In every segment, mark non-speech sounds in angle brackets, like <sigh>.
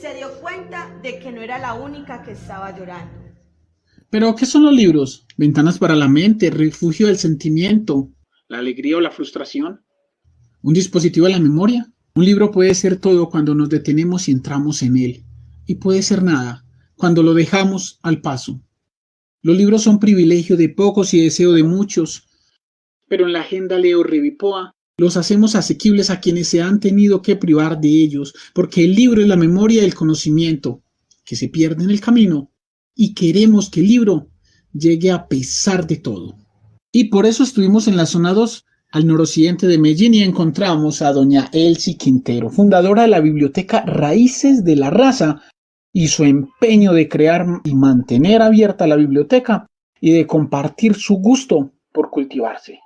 se dio cuenta de que no era la única que estaba llorando. ¿Pero qué son los libros? ¿Ventanas para la mente, refugio del sentimiento, la alegría o la frustración? ¿Un dispositivo de la memoria? Un libro puede ser todo cuando nos detenemos y entramos en él, y puede ser nada cuando lo dejamos al paso. Los libros son privilegio de pocos y deseo de muchos, pero en la agenda Leo Revipoa los hacemos asequibles a quienes se han tenido que privar de ellos, porque el libro es la memoria del conocimiento, que se pierde en el camino, y queremos que el libro llegue a pesar de todo. Y por eso estuvimos en la zona 2, al noroccidente de Medellín, y encontramos a doña Elsie Quintero, fundadora de la biblioteca Raíces de la Raza, y su empeño de crear y mantener abierta la biblioteca y de compartir su gusto por cultivarse.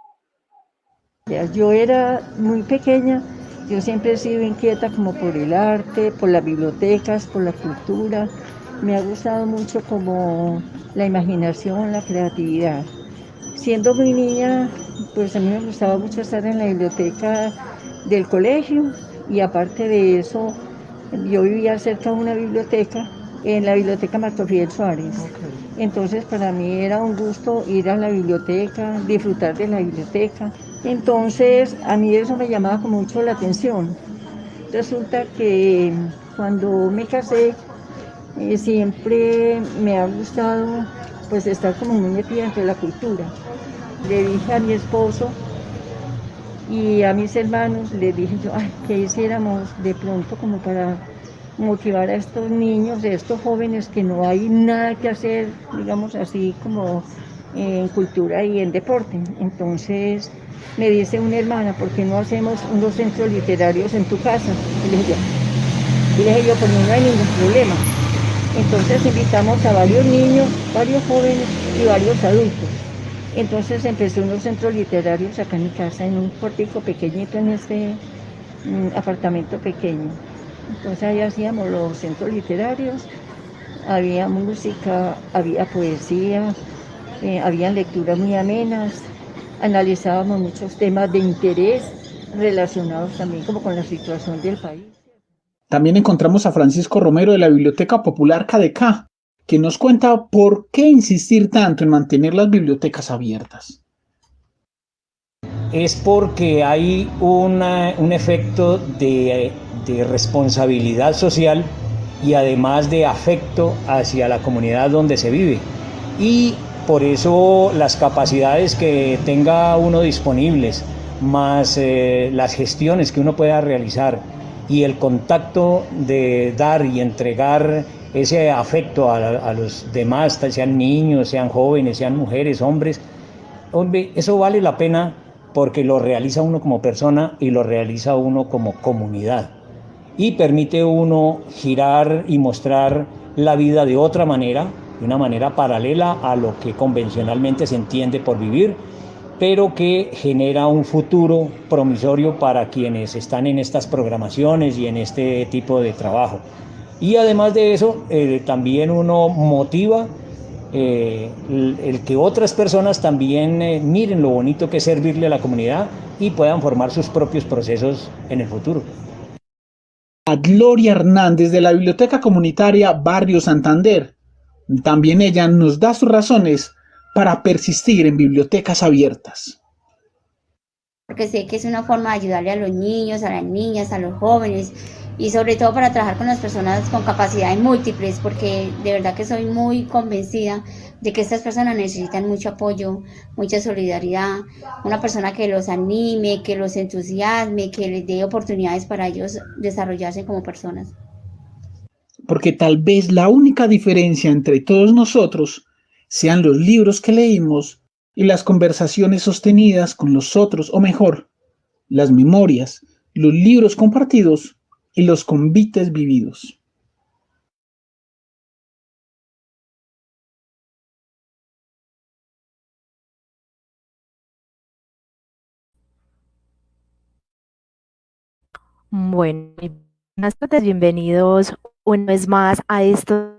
Yo era muy pequeña, yo siempre he sido inquieta como por el arte, por las bibliotecas, por la cultura. Me ha gustado mucho como la imaginación, la creatividad. Siendo muy niña, pues a mí me gustaba mucho estar en la biblioteca del colegio y aparte de eso, yo vivía cerca de una biblioteca, en la biblioteca Marco Fidel Suárez. Entonces para mí era un gusto ir a la biblioteca, disfrutar de la biblioteca. Entonces a mí eso me llamaba mucho la atención. Resulta que cuando me casé eh, siempre me ha gustado pues estar como muy metida entre la cultura. Le dije a mi esposo y a mis hermanos, les dije yo, que hiciéramos de pronto como para motivar a estos niños, a estos jóvenes que no hay nada que hacer, digamos así como en cultura y en deporte. Entonces me dice una hermana, ¿por qué no hacemos unos centros literarios en tu casa? Y le dije yo, y le dije yo, pues no hay ningún problema. Entonces invitamos a varios niños, varios jóvenes y varios adultos. Entonces empecé unos centros literarios acá en mi casa, en un cuartico pequeñito, en este mm, apartamento pequeño. Entonces ahí hacíamos los centros literarios, había música, había poesía, eh, había lecturas muy amenas, analizábamos muchos temas de interés relacionados también como con la situación del país. También encontramos a Francisco Romero de la Biblioteca Popular KDK, que nos cuenta por qué insistir tanto en mantener las bibliotecas abiertas. Es porque hay un efecto de, de responsabilidad social y además de afecto hacia la comunidad donde se vive. Y por eso las capacidades que tenga uno disponibles, más eh, las gestiones que uno pueda realizar y el contacto de dar y entregar ese afecto a, los demás, sean niños, sean jóvenes, sean mujeres, hombres, hombre, eso vale la pena porque lo realiza uno como persona y lo realiza uno como comunidad. Y permite uno girar y mostrar la vida de otra manera, de una manera paralela a lo que convencionalmente se entiende por vivir, pero que genera un futuro promisorio para quienes están en estas programaciones y en este tipo de trabajo. Y además de eso, eh, también uno motiva eh, el, que otras personas también eh, miren lo bonito que es servirle a la comunidad y puedan formar sus propios procesos en el futuro. A Gloria Hernández de la Biblioteca Comunitaria Barrio Santander. También ella nos da sus razones para persistir en bibliotecas abiertas. Porque sé que es una forma de ayudarle a los niños, a las niñas, a los jóvenes y sobre todo para trabajar con las personas con capacidades múltiples, porque de verdad que soy muy convencida de que estas personas necesitan mucho apoyo, mucha solidaridad, una persona que los anime, que los entusiasme, que les dé oportunidades para ellos desarrollarse como personas. Porque tal vez la única diferencia entre todos nosotros sean los libros que leímos y las conversaciones sostenidas con los otros, o mejor, las memorias, los libros compartidos y los convites vividos. Bueno, buenas tardes, bienvenidos una vez más a estos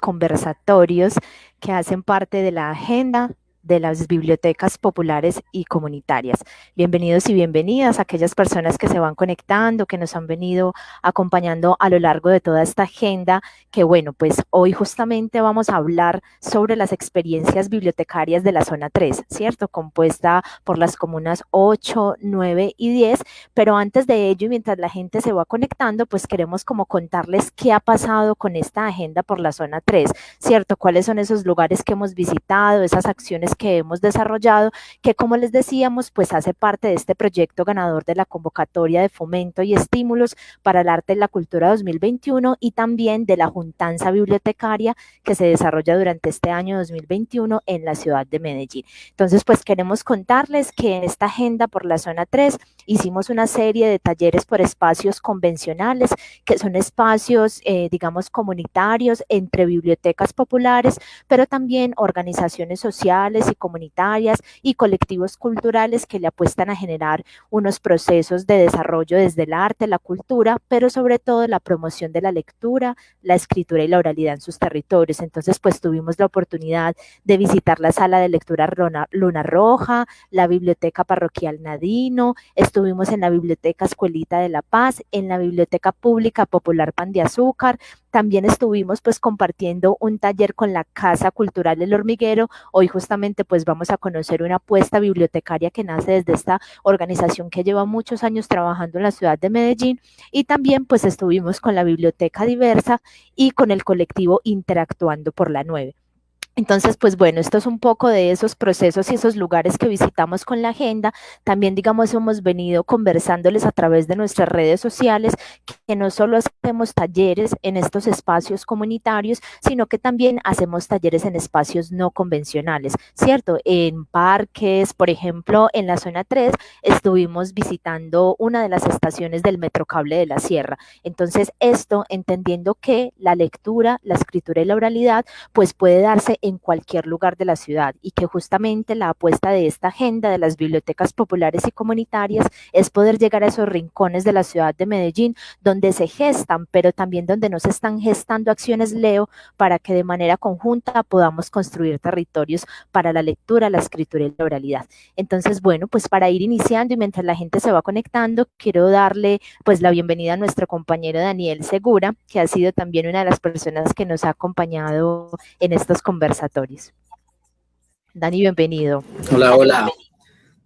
conversatorios que hacen parte de la agenda de las bibliotecas populares y comunitarias. Bienvenidos y bienvenidas a aquellas personas que se van conectando, que nos han venido acompañando a lo largo de toda esta agenda, que bueno, pues hoy justamente vamos a hablar sobre las experiencias bibliotecarias de la zona 3, ¿cierto? Compuesta por las comunas 8, 9 y 10, pero antes de ello y mientras la gente se va conectando, pues queremos como contarles qué ha pasado con esta agenda por la zona 3, ¿cierto? ¿Cuáles son esos lugares que hemos visitado, esas acciones que hemos desarrollado, que como les decíamos, pues hace parte de este proyecto ganador de la convocatoria de fomento y estímulos para el arte y la cultura 2021 y también de la juntanza bibliotecaria que se desarrolla durante este año 2021 en la ciudad de Medellín. Entonces, pues queremos contarles que en esta agenda por la zona 3 hicimos una serie de talleres por espacios convencionales, que son espacios, eh, digamos, comunitarios entre bibliotecas populares, pero también organizaciones sociales y comunitarias y colectivos culturales que le apuestan a generar unos procesos de desarrollo desde el arte, la cultura, pero sobre todo la promoción de la lectura, la escritura y la oralidad en sus territorios. Entonces, pues tuvimos la oportunidad de visitar la sala de lectura Luna, Roja, la biblioteca parroquial Nadino, estuvimos en la biblioteca Escuelita de la Paz, en la biblioteca pública popular Pan de Azúcar, también estuvimos pues compartiendo un taller con la Casa Cultural El Hormiguero. Hoy justamente pues vamos a conocer una apuesta bibliotecaria que nace desde esta organización que lleva muchos años trabajando en la ciudad de Medellín y también pues estuvimos con la Biblioteca Diversa y con el colectivo Interactuando por la 9. Entonces, pues bueno, esto es un poco de esos procesos y esos lugares que visitamos con la agenda. También, digamos, hemos venido conversándoles a través de nuestras redes sociales que no solo hacemos talleres en estos espacios comunitarios, sino que también hacemos talleres en espacios no convencionales, ¿cierto? En parques, por ejemplo, en la zona 3 estuvimos visitando una de las estaciones del Metrocable de la Sierra. Entonces, esto entendiendo que la lectura, la escritura y la oralidad, pues puede darse en cualquier lugar de la ciudad y que justamente la apuesta de esta agenda de las bibliotecas populares y comunitarias es poder llegar a esos rincones de la ciudad de Medellín donde se gestan, pero también donde no se están gestando acciones Leo para que de manera conjunta podamos construir territorios para la lectura, la escritura y la oralidad. Entonces, bueno, pues para ir iniciando y mientras la gente se va conectando, quiero darle pues la bienvenida a nuestro compañero Daniel Segura, que ha sido también una de las personas que nos ha acompañado en estos conversaciones conversatorios. Dani, bienvenido. Hola, hola.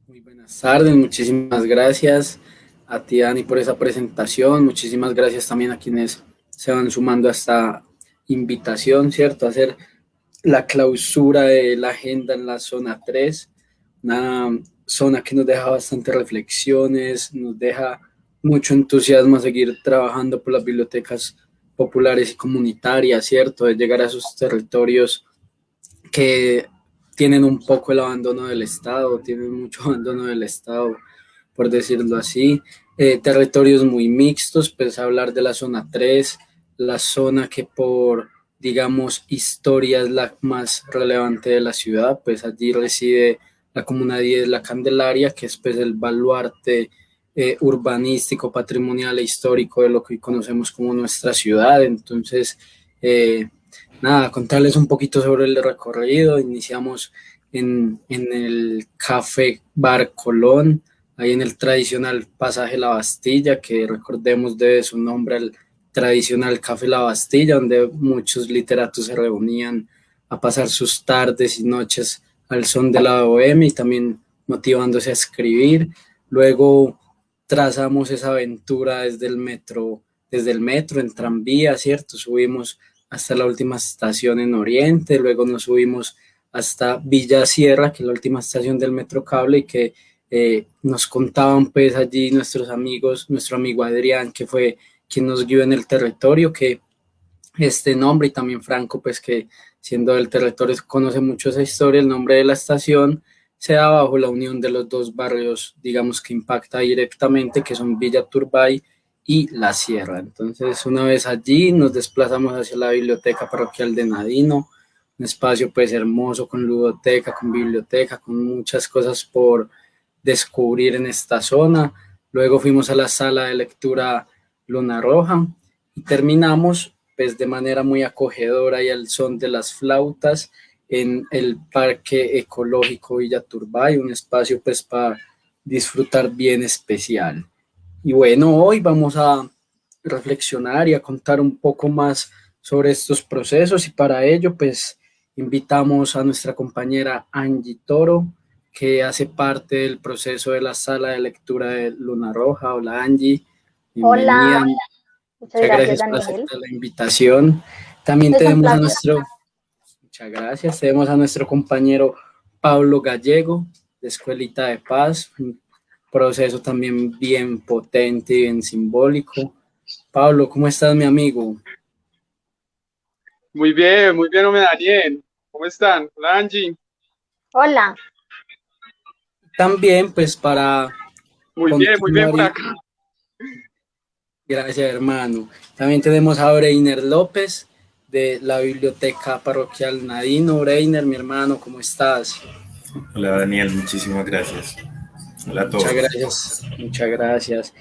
Muy buenas tardes, muchísimas gracias a ti, Dani, por esa presentación. Muchísimas gracias también a quienes se van sumando a esta invitación, ¿cierto? A hacer la clausura de la agenda en la zona 3, una zona que nos deja bastantes reflexiones, nos deja mucho entusiasmo a seguir trabajando por las bibliotecas populares y comunitarias, ¿cierto? De llegar a esos territorios que tienen un poco el abandono del Estado, tienen mucho <laughs> abandono del Estado, por decirlo así. Eh, territorios muy mixtos, pues hablar de la zona 3, la zona que por, digamos, historia es la más relevante de la ciudad, pues allí reside la Comuna 10, la Candelaria, que es pues el baluarte eh, urbanístico, patrimonial e histórico de lo que conocemos como nuestra ciudad. Entonces, eh, nada, contarles un poquito sobre el recorrido. Iniciamos en, el Café Bar Colón, ahí en el tradicional pasaje La Bastilla, que recordemos debe su nombre al tradicional Café La Bastilla, donde muchos literatos se reunían a pasar sus tardes y noches al son de la bohemia y también motivándose a escribir. Luego trazamos esa aventura desde el metro, desde el metro en tranvía, ¿cierto? Subimos hasta la última estación en Oriente, luego nos subimos hasta Villa Sierra, que es la última estación del Metro Cable, y que eh, nos contaban pues allí nuestros amigos, nuestro amigo Adrián, que fue quien nos guió en el territorio, que este nombre y también Franco, pues que siendo del territorio conoce mucho esa historia, el nombre de la estación se da bajo la unión de los dos barrios, digamos que impacta directamente, que son Villa Turbay y la sierra. Entonces, una vez allí, nos desplazamos hacia la biblioteca parroquial de Nadino, un espacio pues hermoso con ludoteca, con biblioteca, con muchas cosas por descubrir en esta zona. Luego fuimos a la sala de lectura Luna Roja y terminamos pues de manera muy acogedora y al son de las flautas en el Parque Ecológico Villa Turbay, un espacio pues para disfrutar bien especial. Y bueno, hoy vamos a reflexionar y a contar un poco más sobre estos procesos y para ello pues invitamos a nuestra compañera Angie Toro, que hace parte del proceso de la sala de lectura de Luna Roja. Hola Angie. Hola. Muchas, gracias, por aceptar la invitación. También tenemos a nuestro, muchas gracias, tenemos a nuestro compañero Pablo Gallego, de Escuelita de Paz, un proceso también bien potente y bien simbólico. Pablo, ¿cómo estás, mi amigo? Muy bien, muy bien, hombre Daniel. ¿Cómo están? Hola, Angie. Hola. También, pues, para... Muy bien, muy bien por acá. Gracias, hermano. También tenemos a Breiner López, de la Biblioteca Parroquial Nadino. Breiner, mi hermano, ¿cómo estás? Hola, Daniel, muchísimas gracias. Hola a todos. Muchas gracias, muchas gracias.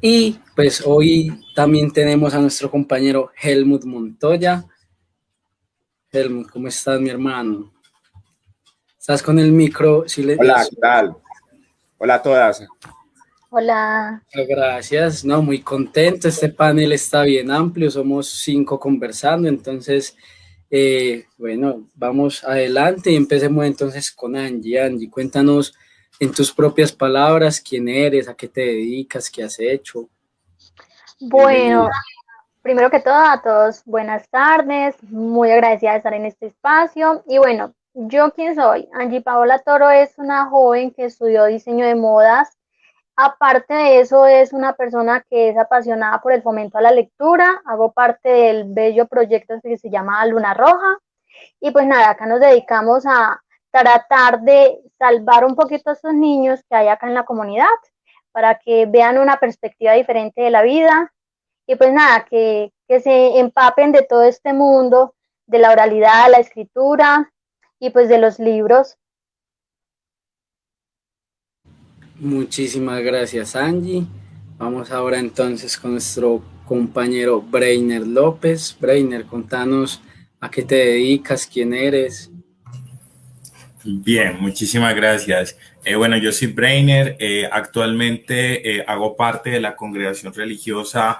Y pues hoy también tenemos a nuestro compañero Helmut Montoya. Helmut, ¿cómo estás, mi hermano? ¿Estás con el micro? Hola, ¿qué tal? Hola a todas. Hola. Muchas gracias, no, muy contento. Este panel está bien amplio, somos cinco conversando, entonces, eh, bueno, vamos adelante y empecemos entonces con Angie. Angie, cuéntanos en tus propias palabras quién eres, a qué te dedicas, qué has hecho. Bueno, primero que todo, a todos buenas tardes, muy agradecida de estar en este espacio. Y bueno, ¿yo quién soy? Angie Paola Toro es una joven que estudió diseño de modas. Aparte de eso, es una persona que es apasionada por el fomento a la lectura. Hago parte del bello proyecto que se llama Luna Roja. Y pues nada, acá nos dedicamos a tratar de salvar un poquito a esos niños que hay acá en la comunidad para que vean una perspectiva diferente de la vida y pues nada, que, que se empapen de todo este mundo, de la oralidad, la escritura y pues de los libros. Muchísimas gracias Angie. Vamos ahora entonces con nuestro compañero Brainer López. Brainer, contanos a qué te dedicas, quién eres. Bien, muchísimas gracias. Eh, bueno, yo soy Brainer, eh, actualmente eh, hago parte de la congregación religiosa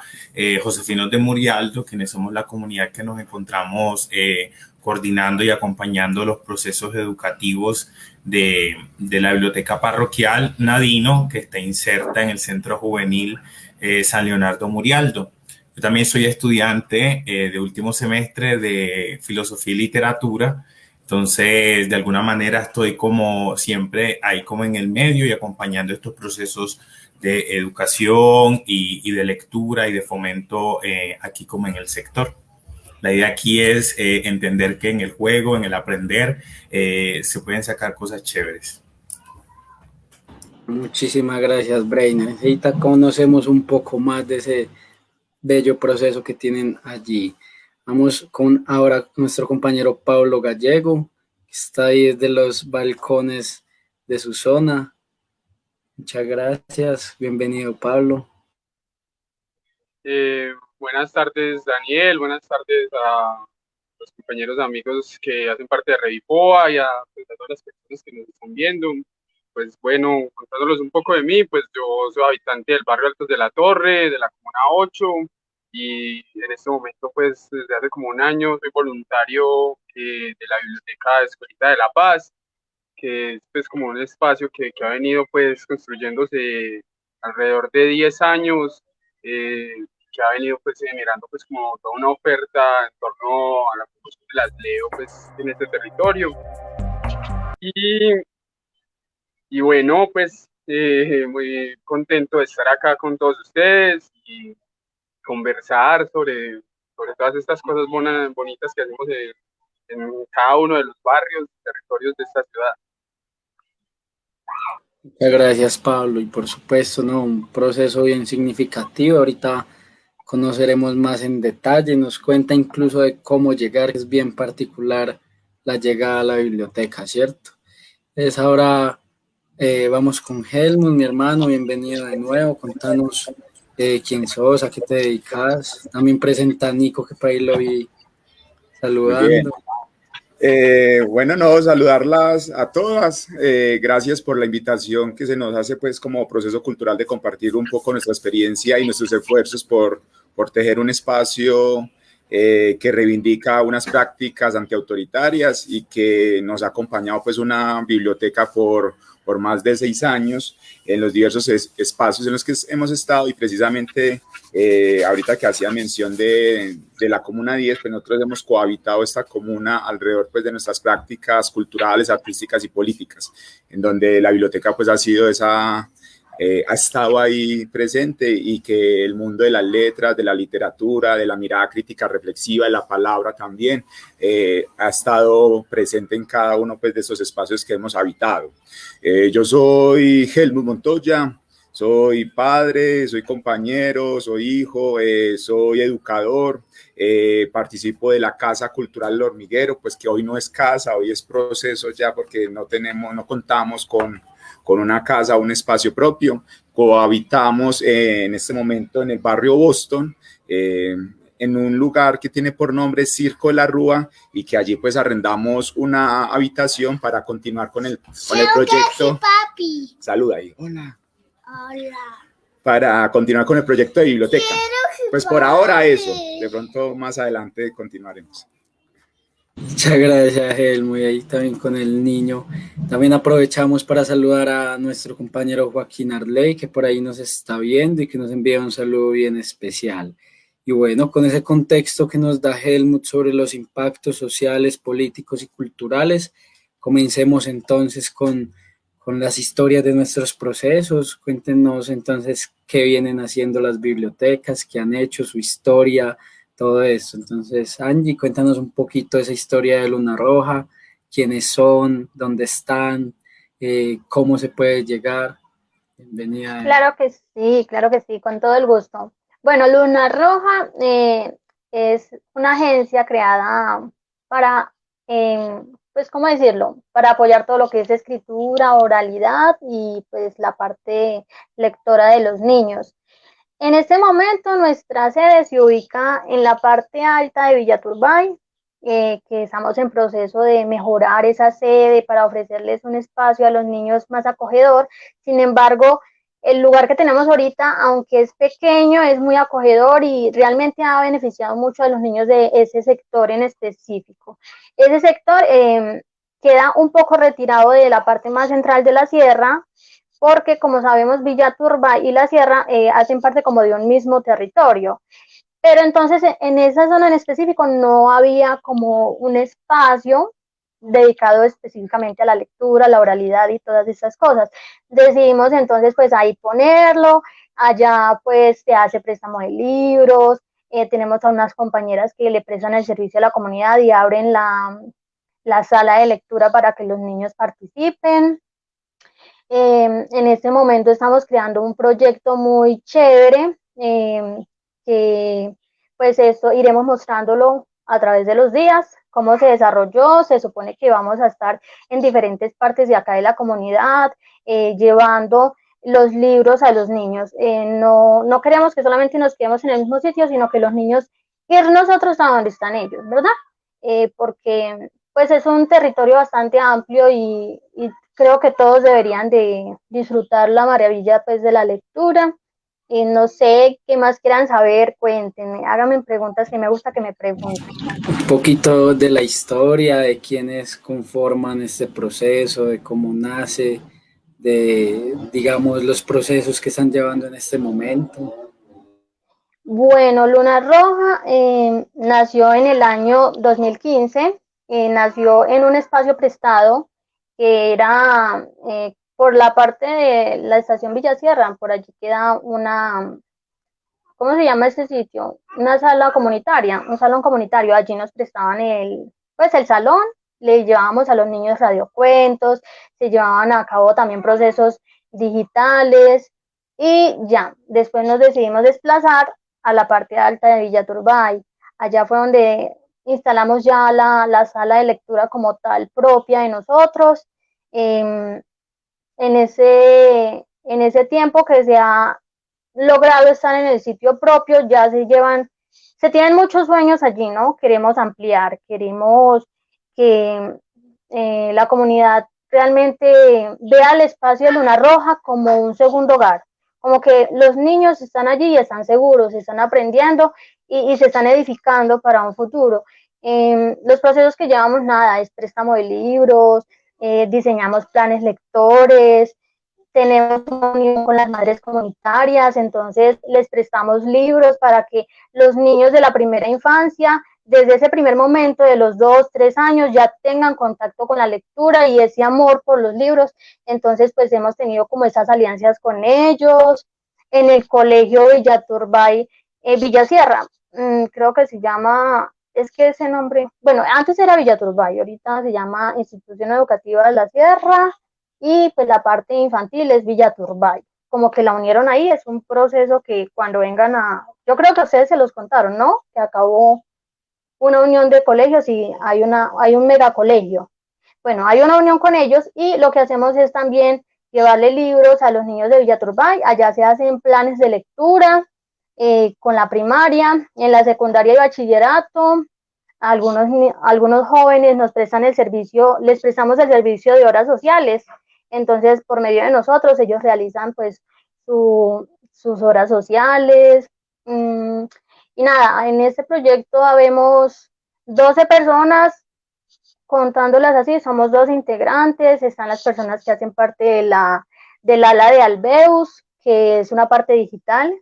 Josefinos de Murialdo, quienes somos la comunidad que nos encontramos coordinando y acompañando los procesos educativos de, de, la biblioteca parroquial Nadino, que está inserta en el Centro Juvenil San Leonardo Murialdo. Yo también soy estudiante de último semestre de Filosofía y Literatura entonces, de alguna manera estoy como siempre ahí como en el medio y acompañando estos procesos de educación y, de lectura y de fomento eh, aquí como en el sector. La idea aquí es eh, entender que en el juego, en el aprender, eh, se pueden sacar cosas chéveres. Muchísimas gracias, Brainer. Ahorita conocemos un poco más de ese bello proceso que tienen allí. Vamos con ahora nuestro compañero Pablo Gallego, que está ahí desde los balcones de su zona. Muchas gracias. Bienvenido, Pablo. Eh, buenas tardes, Daniel. Buenas tardes a los compañeros amigos que hacen parte de Revipoa y pues, a, todas las personas que nos están viendo. Pues bueno, contándoles un poco de mí, pues yo soy habitante del barrio Altos de la Torre, de la Comuna 8, y en este momento, pues desde hace como un año, soy voluntario eh, de la Biblioteca de Escuelita de la Paz, que es pues como un espacio que, que ha venido pues construyéndose alrededor de 10 años, eh, que ha venido pues generando pues como toda una oferta en torno a la promoción de las leo pues en este territorio. Y, y bueno, pues eh, muy contento de estar acá con todos ustedes y conversar sobre, sobre todas estas cosas bonitas que hacemos en, cada uno de los barrios, territorios de esta ciudad. Muchas gracias, Pablo. Y por supuesto, ¿no? un proceso bien significativo. Ahorita conoceremos más en detalle. Nos cuenta incluso de cómo llegar. Es bien particular la llegada a la biblioteca, ¿cierto? Es ahora eh, vamos con Helmut, mi hermano. Bienvenido de nuevo. Contanos quién sos, a qué te dedicas. También presenta Nico, que por ahí lo vi saludando. Eh, bueno, no, saludarlas a todas. Eh, gracias por la invitación que se nos hace pues como proceso cultural de compartir un poco nuestra experiencia y nuestros esfuerzos por, por tejer un espacio eh, que reivindica unas prácticas antiautoritarias y que nos ha acompañado pues una biblioteca por, por más de seis años en los diversos espacios en los que hemos estado y precisamente eh, ahorita que hacía mención de, de, la Comuna 10, pues nosotros hemos cohabitado esta comuna alrededor pues de nuestras prácticas culturales, artísticas y políticas, en donde la biblioteca pues ha sido esa, eh, ha estado ahí presente y que el mundo de las letras, de la literatura, de la mirada crítica reflexiva, de la palabra también, eh, ha estado presente en cada uno pues, de esos espacios que hemos habitado. Eh, yo soy Helmut Montoya, soy padre, soy compañero, soy hijo, soy educador, participo de la Casa Cultural El Hormiguero, pues que hoy no es casa, hoy es proceso ya porque no tenemos, no contamos con con una casa, un espacio propio. Cohabitamos eh, en este momento en el barrio Boston, eh, en un lugar que tiene por nombre Circo de la Rúa y que allí pues arrendamos una habitación para continuar con el, con el proyecto. papi. Saluda ahí. Hola. Hola. Para continuar con el proyecto de biblioteca. Pues por ahora eso. De pronto más adelante continuaremos. Muchas gracias, Helmut, ahí también con el niño. También aprovechamos para saludar a nuestro compañero Joaquín Arley, que por ahí nos está viendo y que nos envía un saludo bien especial. Y bueno, con ese contexto que nos da Helmut sobre los impactos sociales, políticos y culturales, comencemos entonces con, con las historias de nuestros procesos. Cuéntenos entonces qué vienen haciendo las bibliotecas, qué han hecho, su historia, todo eso. Entonces, Angie, cuéntanos un poquito esa historia de Luna Roja, quiénes son, dónde están, eh, cómo se puede llegar. Bienvenida. Claro que sí, claro que sí, con todo el gusto. Bueno, Luna Roja eh, es una agencia creada para, eh, pues, ¿cómo decirlo? Para apoyar todo lo que es escritura, oralidad y pues la parte lectora de los niños. En este momento nuestra sede se ubica en la parte alta de Villaturbay, eh, que estamos en proceso de mejorar esa sede para ofrecerles un espacio a los niños más acogedor. Sin embargo, el lugar que tenemos ahorita, aunque es pequeño, es muy acogedor y realmente ha beneficiado mucho a los niños de ese sector en específico. Ese sector eh, queda un poco retirado de la parte más central de la sierra, porque como sabemos Villa Turba y la Sierra eh, hacen parte como de un mismo territorio. Pero entonces en esa zona en específico no había como un espacio dedicado específicamente a la lectura, la oralidad y todas esas cosas. Decidimos entonces pues ahí ponerlo, allá pues se hace préstamo de libros, eh, tenemos a unas compañeras que le prestan el servicio a la comunidad y abren la, la sala de lectura para que los niños participen. Em, en este momento estamos creando un proyecto muy chévere em, que pues esto iremos mostrándolo a través de los días, cómo se desarrolló, se supone que vamos a estar en diferentes partes de acá de la comunidad, eh, llevando los libros a los niños. Eh, no, no queremos que solamente nos quedemos en el mismo sitio, sino que los niños ir nosotros a donde están ellos, ¿verdad? Eh, porque pues es un territorio bastante amplio y, y, creo que todos deberían de disfrutar la maravilla pues de la lectura. Y no sé qué más quieran saber, cuéntenme, háganme preguntas que me gusta que me pregunten. Un poquito de la historia, de quiénes conforman este proceso, de cómo nace, de, digamos, los procesos que están llevando en este momento. Bueno, Luna Roja eh, nació en el año 2015, eh, nació en un espacio prestado que era eh, por la parte de la estación Villa Sierra, por allí queda una, ¿cómo se llama este sitio? Una sala comunitaria, un salón comunitario, allí nos prestaban el, pues el salón, le llevábamos a los niños radiocuentos, se llevaban a cabo también procesos digitales y ya, después nos decidimos desplazar a la parte alta de Villa Turbay. Allá fue donde instalamos ya la, la, sala de lectura como tal propia de nosotros. Eh, en, ese, en ese tiempo que se ha logrado estar en el sitio propio, ya se llevan, se tienen muchos sueños allí, ¿no? Queremos ampliar, queremos que eh, la comunidad realmente vea el espacio de Luna Roja como un segundo hogar, como que los niños están allí y están seguros, están aprendiendo y, se están edificando para un futuro. Em, los procesos que llevamos, nada, es préstamo de libros, eh, diseñamos planes lectores, tenemos unión con las madres comunitarias, entonces les prestamos libros para que los niños de la primera infancia desde ese primer momento de los dos, tres años ya tengan contacto con la lectura y ese amor por los libros. Entonces, pues hemos tenido como esas alianzas con ellos. En el colegio Villaturbay, eh, Villa Sierra, mm, creo que se llama, es que ese nombre, bueno, antes era Villaturbay, ahorita se llama Institución Educativa de la Sierra y pues la parte infantil es Villaturbay. Como que la unieron ahí, es un proceso que cuando vengan a, yo creo que ustedes se los contaron, ¿no? Que acabó una unión de colegios y hay, una, hay un megacolegio. Bueno, hay una unión con ellos y lo que hacemos es también llevarle libros a los niños de Villaturbay. Allá se hacen planes de lectura eh, con la primaria, en la secundaria y bachillerato. Algunos, algunos jóvenes nos prestan el servicio, les prestamos el servicio de horas sociales. Entonces, por medio de nosotros, ellos realizan pues sus horas sociales. Mm, y nada, en este proyecto habemos 12 personas, contándolas así, somos dos integrantes, están las personas que hacen parte de la, del ala de Albeus, que es una parte digital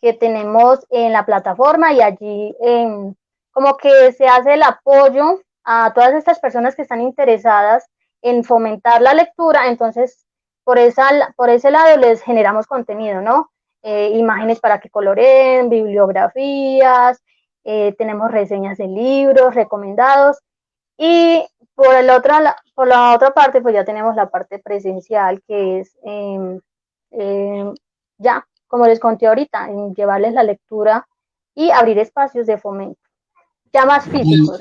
que tenemos en la plataforma y allí em, como que se hace el apoyo a todas estas personas que están interesadas en fomentar la lectura, entonces por, esa, por ese lado les generamos contenido, ¿no? Eh, imágenes para que coloreen, bibliografías, eh, tenemos reseñas de libros recomendados y por, el otro, por la otra parte pues ya tenemos la parte presencial que es em, ya, como les conté ahorita, en llevarles la lectura y abrir espacios de fomento, ya más físicos.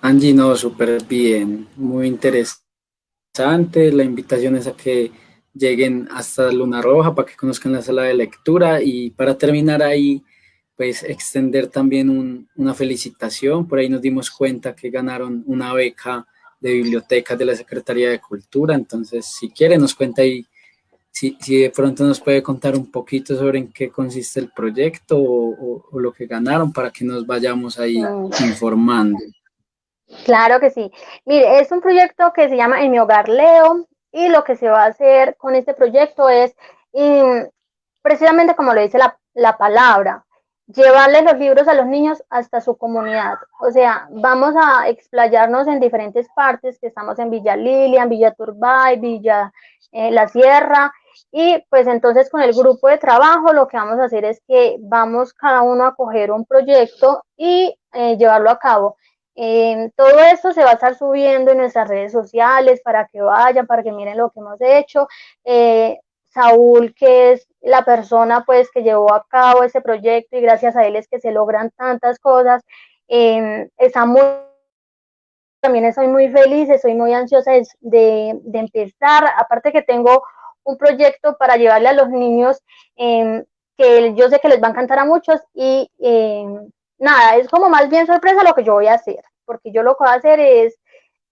Angie, no, súper bien, muy interesante, la invitación es a que lleguen hasta Luna Roja para que conozcan la sala de lectura y para terminar ahí, pues extender también una felicitación. Por ahí nos dimos cuenta que ganaron una beca de biblioteca de la Secretaría de Cultura. Entonces, si quiere, nos cuenta ahí, si, si de pronto nos puede contar un poquito sobre en qué consiste el proyecto o, o lo que ganaron para que nos vayamos ahí informando. Claro que sí. Mire, es un proyecto que se llama En mi hogar Leo y lo que se va a hacer con este proyecto es, precisamente como lo dice la, la palabra, llevarles los libros a los niños hasta su comunidad. O sea, vamos a explayarnos en diferentes partes, que estamos en Villa Lilian, Villa Turbay, Villa eh, La Sierra, y pues entonces con el grupo de trabajo lo que vamos a hacer es que vamos cada uno a coger un proyecto y eh, llevarlo a cabo todo esto se va a estar subiendo en nuestras redes sociales para que vayan, para que miren lo que hemos hecho. Eh, Saúl, que es la persona pues que llevó a cabo ese proyecto y gracias a él es que se logran tantas cosas. Eh, está muy, también estoy muy feliz, estoy muy ansiosa de, de, empezar. Aparte que tengo un proyecto para llevarle a los niños em, que yo sé que les va a encantar a muchos y em, nada, es como más bien sorpresa lo que yo voy a hacer, porque yo lo que voy a hacer es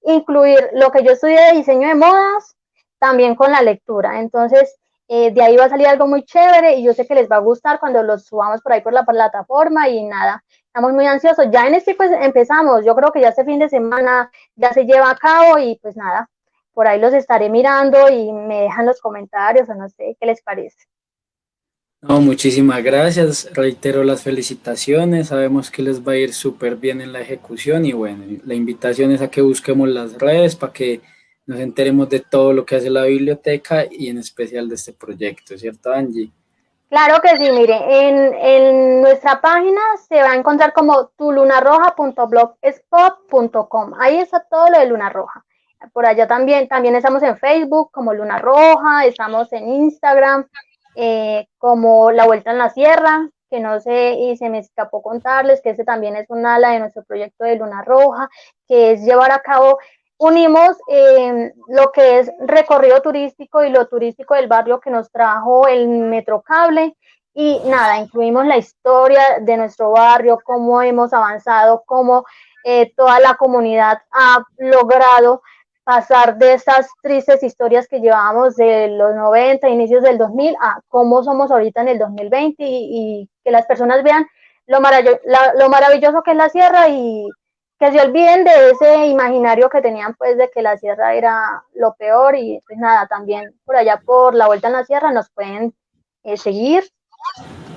incluir lo que yo estudié de diseño de modas también con la lectura. Entonces, eh, de ahí va a salir algo muy chévere y yo sé que les va a gustar cuando los subamos por ahí por la plataforma y nada, estamos muy ansiosos. Ya en este pues empezamos, yo creo que ya este fin de semana ya se lleva a cabo y pues nada, por ahí los estaré mirando y me dejan los comentarios o no sé qué les parece. No, muchísimas gracias. Reitero las felicitaciones. Sabemos que les va a ir súper bien en la ejecución y bueno, la invitación es a que busquemos las redes para que nos enteremos de todo lo que hace la biblioteca y en especial de este proyecto, ¿cierto, Angie? Claro que sí, mire, en, en nuestra página se va a encontrar como tulunarroja.blogspot.com. Ahí está todo lo de Luna Roja. Por allá también, también estamos en Facebook como Luna Roja, estamos en Instagram, eh, como La Vuelta en la Sierra, que no sé, y se me escapó contarles que ese también es un ala de nuestro proyecto de Luna Roja, que es llevar a cabo, unimos eh, lo que es recorrido turístico y lo turístico del barrio que nos trajo el Metrocable, y nada, incluimos la historia de nuestro barrio, cómo hemos avanzado, cómo eh, toda la comunidad ha logrado pasar de esas tristes historias que llevábamos de los 90, inicios del 2000, a cómo somos ahorita en el 2020 y, que las personas vean lo, lo maravilloso que es la sierra y que se olviden de ese imaginario que tenían pues de que la sierra era lo peor y pues nada, también por allá por la vuelta en la sierra nos pueden eh, seguir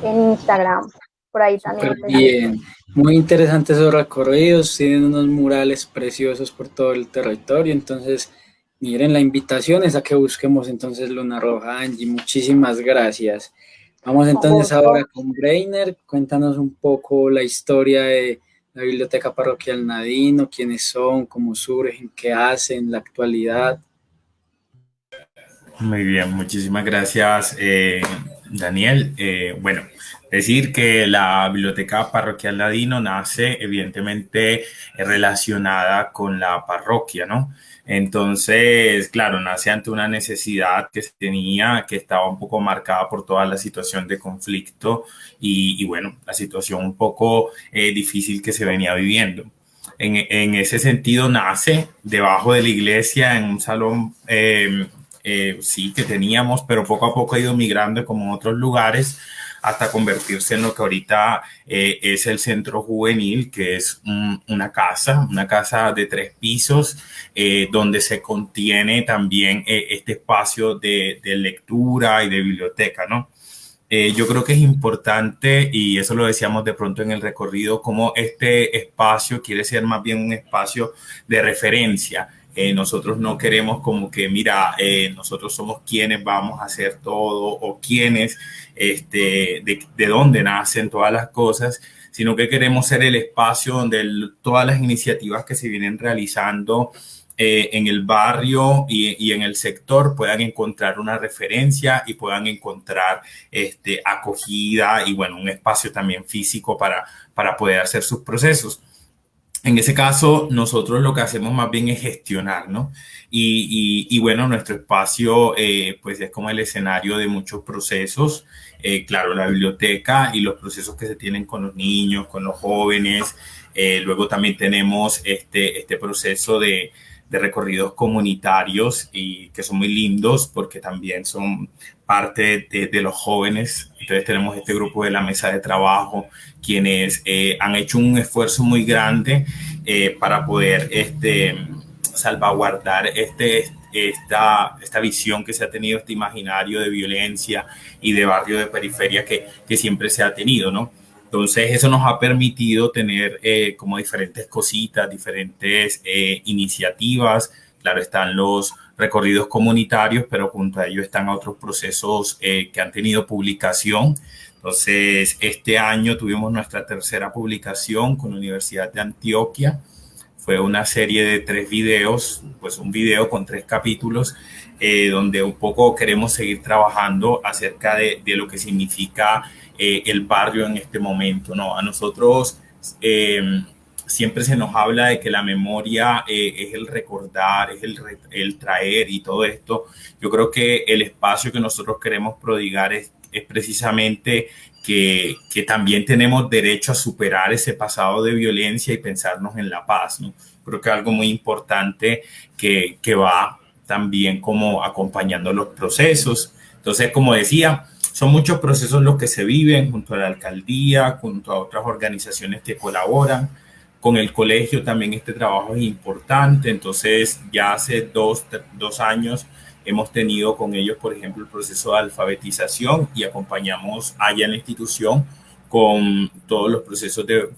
en Instagram, por ahí también. bien, muy interesantes esos recorridos, tienen unos murales preciosos por todo el territorio, entonces miren la invitación es a que busquemos entonces Luna Roja, Angie, muchísimas gracias. Vamos entonces ahora con Brainer, cuéntanos un poco la historia de la Biblioteca Parroquial Nadino, quiénes son, cómo surgen, qué hacen, la actualidad. Muy bien, muchísimas gracias, eh, Daniel. Eh, bueno, decir que la Biblioteca Parroquial Ladino nace evidentemente relacionada con la parroquia, ¿no? Entonces, claro, nace ante una necesidad que se tenía, que estaba un poco marcada por toda la situación de conflicto y, bueno, la situación un poco eh, difícil que se venía viviendo. En, ese sentido, nace debajo de la iglesia en un salón, eh, eh, sí, que teníamos, pero poco a poco ha ido migrando como en otros lugares hasta convertirse en lo que ahorita eh, es el centro juvenil, que es una casa, una casa de tres pisos, eh, donde se contiene también eh, este espacio de, lectura y de biblioteca, ¿no? yo creo que es importante, y eso lo decíamos de pronto en el recorrido, como este espacio quiere ser más bien un espacio de referencia. nosotros no queremos como que, mira, nosotros somos quienes vamos a hacer todo o quienes este, de, dónde nacen todas las cosas, sino que queremos ser el espacio donde todas las iniciativas que se vienen realizando eh, en el barrio y, en el sector puedan encontrar una referencia y puedan encontrar este, acogida y bueno, un espacio también físico para, para poder hacer sus procesos. En ese caso, nosotros lo que hacemos más bien es gestionar, ¿no? Y, bueno, nuestro espacio eh, pues es como el escenario de muchos procesos. Eh, claro, la biblioteca y los procesos que se tienen con los niños, con los jóvenes. Eh, luego también tenemos este, este proceso de, de recorridos comunitarios y que son muy lindos porque también son parte de, los jóvenes. Entonces tenemos este grupo de la mesa de trabajo, quienes eh, han hecho un esfuerzo muy grande eh, para poder este, salvaguardar este, esta, esta visión que se ha tenido, este imaginario de violencia y de barrio de periferia que, que siempre se ha tenido, ¿no? Entonces eso nos ha permitido tener eh, como diferentes cositas, diferentes eh, iniciativas. Claro, están los recorridos comunitarios, pero junto a ellos están otros procesos eh, que han tenido publicación. Entonces, este año tuvimos nuestra tercera publicación con la Universidad de Antioquia. Fue una serie de tres videos, pues un video con tres capítulos, donde un poco queremos seguir trabajando acerca de, lo que significa eh, el barrio en este momento. ¿no? A nosotros eh, siempre se nos habla de que la memoria eh, es el recordar, es el, el, traer y todo esto. Yo creo que el espacio que nosotros queremos prodigar es, es precisamente que, que, también tenemos derecho a superar ese pasado de violencia y pensarnos en la paz. ¿no? Creo que algo muy importante que, que va también como acompañando los procesos. Entonces, como decía, son muchos procesos los que se viven junto a la alcaldía, junto a otras organizaciones que colaboran. Con el colegio también este trabajo es importante. Entonces, ya hace dos, dos años hemos tenido con ellos, por ejemplo, el proceso de alfabetización y acompañamos allá en la institución con todos los procesos de,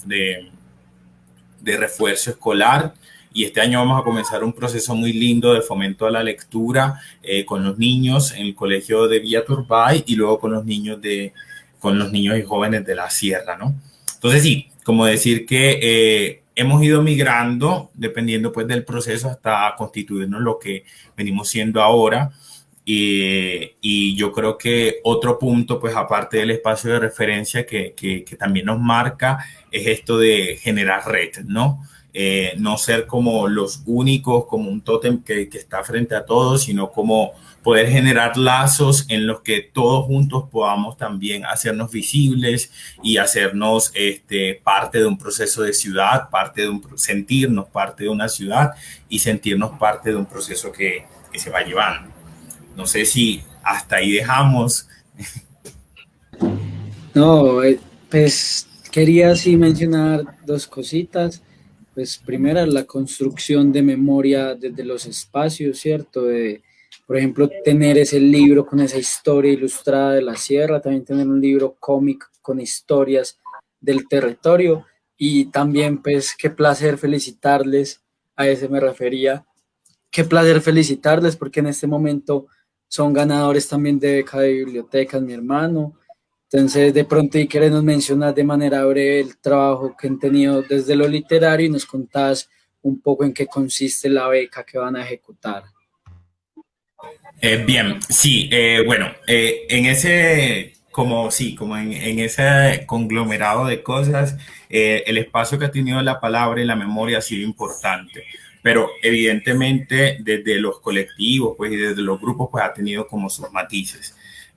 de, refuerzo escolar y este año vamos a comenzar un proceso muy lindo de fomento a la lectura eh, con los niños en el colegio de Villa Turbay y luego con los niños de con los niños y jóvenes de la sierra, ¿no? Entonces sí, como decir que eh, hemos ido migrando dependiendo pues del proceso hasta constituirnos lo que venimos siendo ahora. Y, yo creo que otro punto, pues aparte del espacio de referencia que, también nos marca, es esto de generar red, ¿no? eh, no ser como los únicos, como un tótem que, está frente a todos, sino como poder generar lazos en los que todos juntos podamos también hacernos visibles y hacernos este, parte de un proceso de ciudad, parte de un, sentirnos parte de una ciudad y sentirnos parte de un proceso que, que se va llevando. No sé si hasta ahí dejamos. No, eh, pues quería sí mencionar dos cositas. Pues primera, la construcción de memoria desde los espacios, ¿cierto? De, por ejemplo, tener ese libro con esa historia ilustrada de la sierra, también tener un libro cómic con historias del territorio y también pues qué placer felicitarles, a ese me refería, qué placer felicitarles porque en este momento son ganadores también de beca de bibliotecas, mi hermano, entonces, de pronto, y queremos mencionar de manera breve el trabajo que han tenido desde lo literario y nos contás un poco en qué consiste la beca que van a ejecutar. Eh, bien, sí, eh, bueno, eh, en ese, como sí, como en, en ese conglomerado de cosas, eh, el espacio que ha tenido la palabra y la memoria ha sido importante pero evidentemente desde los colectivos pues, y desde los grupos pues ha tenido como sus matices.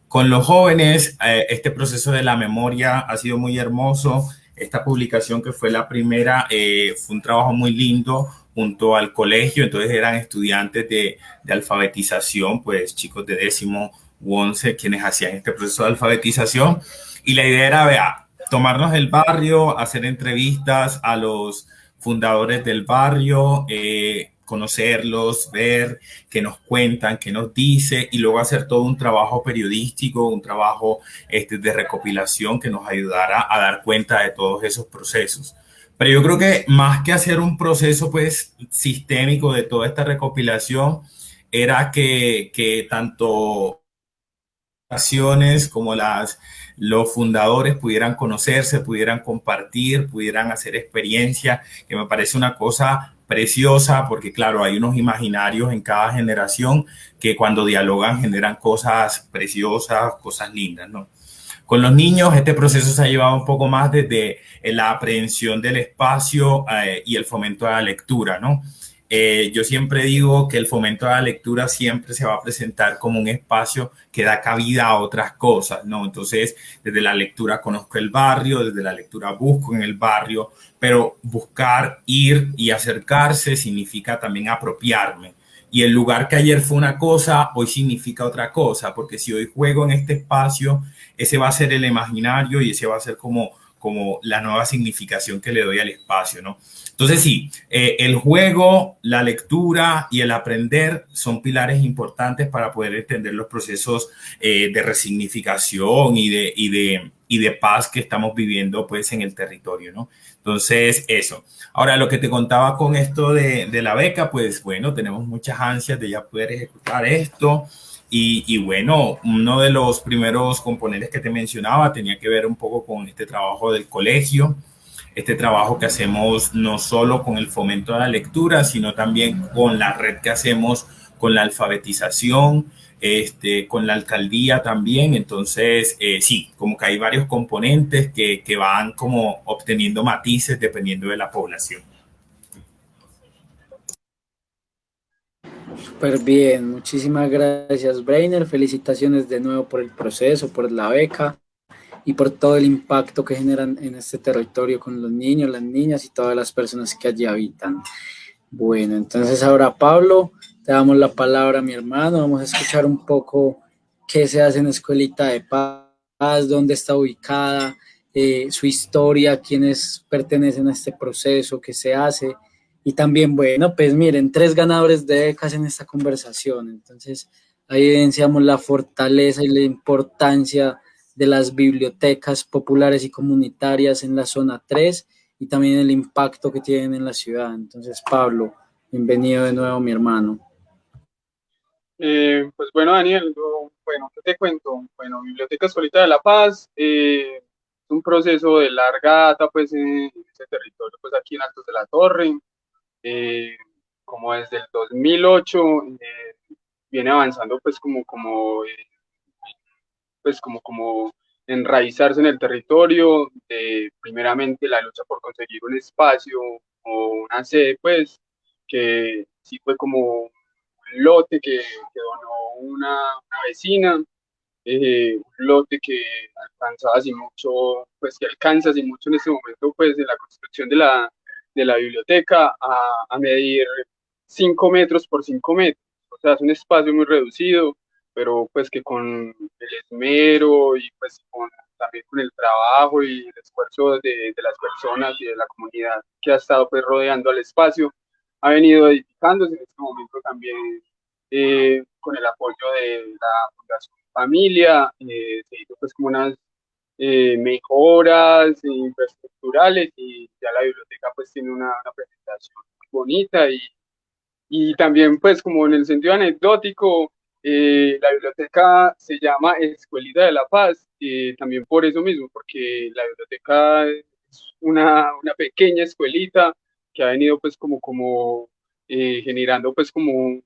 Con los jóvenes, eh, este proceso de la memoria ha sido muy hermoso. Esta publicación que fue la primera eh, fue un trabajo muy lindo junto al colegio, entonces eran estudiantes de, alfabetización, pues chicos de décimo u once quienes hacían este proceso de alfabetización. Y la idea era, vea, tomarnos el barrio, hacer entrevistas a los fundadores del barrio, eh, conocerlos, ver qué nos cuentan, qué nos dice y luego hacer todo un trabajo periodístico, un trabajo este, de recopilación que nos ayudara a dar cuenta de todos esos procesos. Pero yo creo que más que hacer un proceso pues sistémico de toda esta recopilación, era que, que tanto acciones como las los fundadores pudieran conocerse, pudieran compartir, pudieran hacer experiencia, que me parece una cosa preciosa, porque claro, hay unos imaginarios en cada generación que cuando dialogan generan cosas preciosas, cosas lindas, ¿no? Con los niños este proceso se ha llevado un poco más desde la aprehensión del espacio eh, y el fomento de la lectura, ¿no? Eh, yo siempre digo que el fomento de la lectura siempre se va a presentar como un espacio que da cabida a otras cosas, ¿no? Entonces, desde la lectura conozco el barrio, desde la lectura busco en el barrio, pero buscar, ir y acercarse significa también apropiarme. Y el lugar que ayer fue una cosa, hoy significa otra cosa, porque si hoy juego en este espacio, ese va a ser el imaginario y ese va a ser como, como la nueva significación que le doy al espacio, ¿no? Entonces sí, eh, el juego, la lectura y el aprender son pilares importantes para poder entender los procesos eh, de resignificación y de, y, de, y de paz que estamos viviendo pues en el territorio, ¿no? Entonces, eso. Ahora, lo que te contaba con esto de, de la beca, pues bueno, tenemos muchas ansias de ya poder ejecutar esto. Y, bueno, uno de los primeros componentes que te mencionaba tenía que ver un poco con este trabajo del colegio este trabajo que hacemos no solo con el fomento de la lectura, sino también con la red que hacemos con la alfabetización, este, con la alcaldía también. Entonces, eh, sí, como que hay varios componentes que, que van como obteniendo matices dependiendo de la población. Súper bien, muchísimas gracias Brainer, felicitaciones de nuevo por el proceso, por la beca y por todo el impacto que generan en este territorio con los niños, las niñas y todas las personas que allí habitan. Bueno, entonces ahora Pablo, te damos la palabra mi hermano, vamos a escuchar un poco qué se hace en Escuelita de Paz, dónde está ubicada, eh, su historia, quiénes pertenecen a este proceso, qué se hace. Y también, bueno, pues miren, tres ganadores de becas en esta conversación. Entonces, ahí evidenciamos la fortaleza y la importancia de las bibliotecas populares y comunitarias en la zona 3 y también el impacto que tienen en la ciudad. Entonces, Pablo, bienvenido de nuevo, mi hermano. Eh, pues bueno, Daniel, bueno, ¿qué te cuento? Bueno, Biblioteca Escolita de la Paz eh, es un proceso de larga data, pues, en ese territorio, pues, aquí en Altos de la Torre. Eh, como desde el 2008 eh, viene avanzando, pues, como, como eh, pues como, como enraizarse en el territorio, primeramente la lucha por conseguir un espacio una sede, pues, que sí fue como un lote que, que donó una, una vecina, eh, un lote que alcanzaba así mucho, pues que alcanza así mucho en este momento, pues, de la construcción de la, de la biblioteca a, a medir 5 metros por 5 metros. O sea, es un espacio muy reducido, pero pues que con el esmero y pues con, también con el trabajo y el esfuerzo de, de, las personas y de la comunidad que ha estado pues rodeando al espacio, ha venido edificándose en este momento también eh, con el apoyo de la Fundación Familia, eh, se hizo pues como unas eh, mejoras infraestructurales y ya la biblioteca pues tiene una, una presentación bonita y, y también pues como en el sentido anecdótico, eh, la biblioteca se llama Escuelita de la Paz, eh, también por eso mismo, porque la biblioteca es una, una pequeña escuelita que ha venido pues como, como eh, generando pues como un,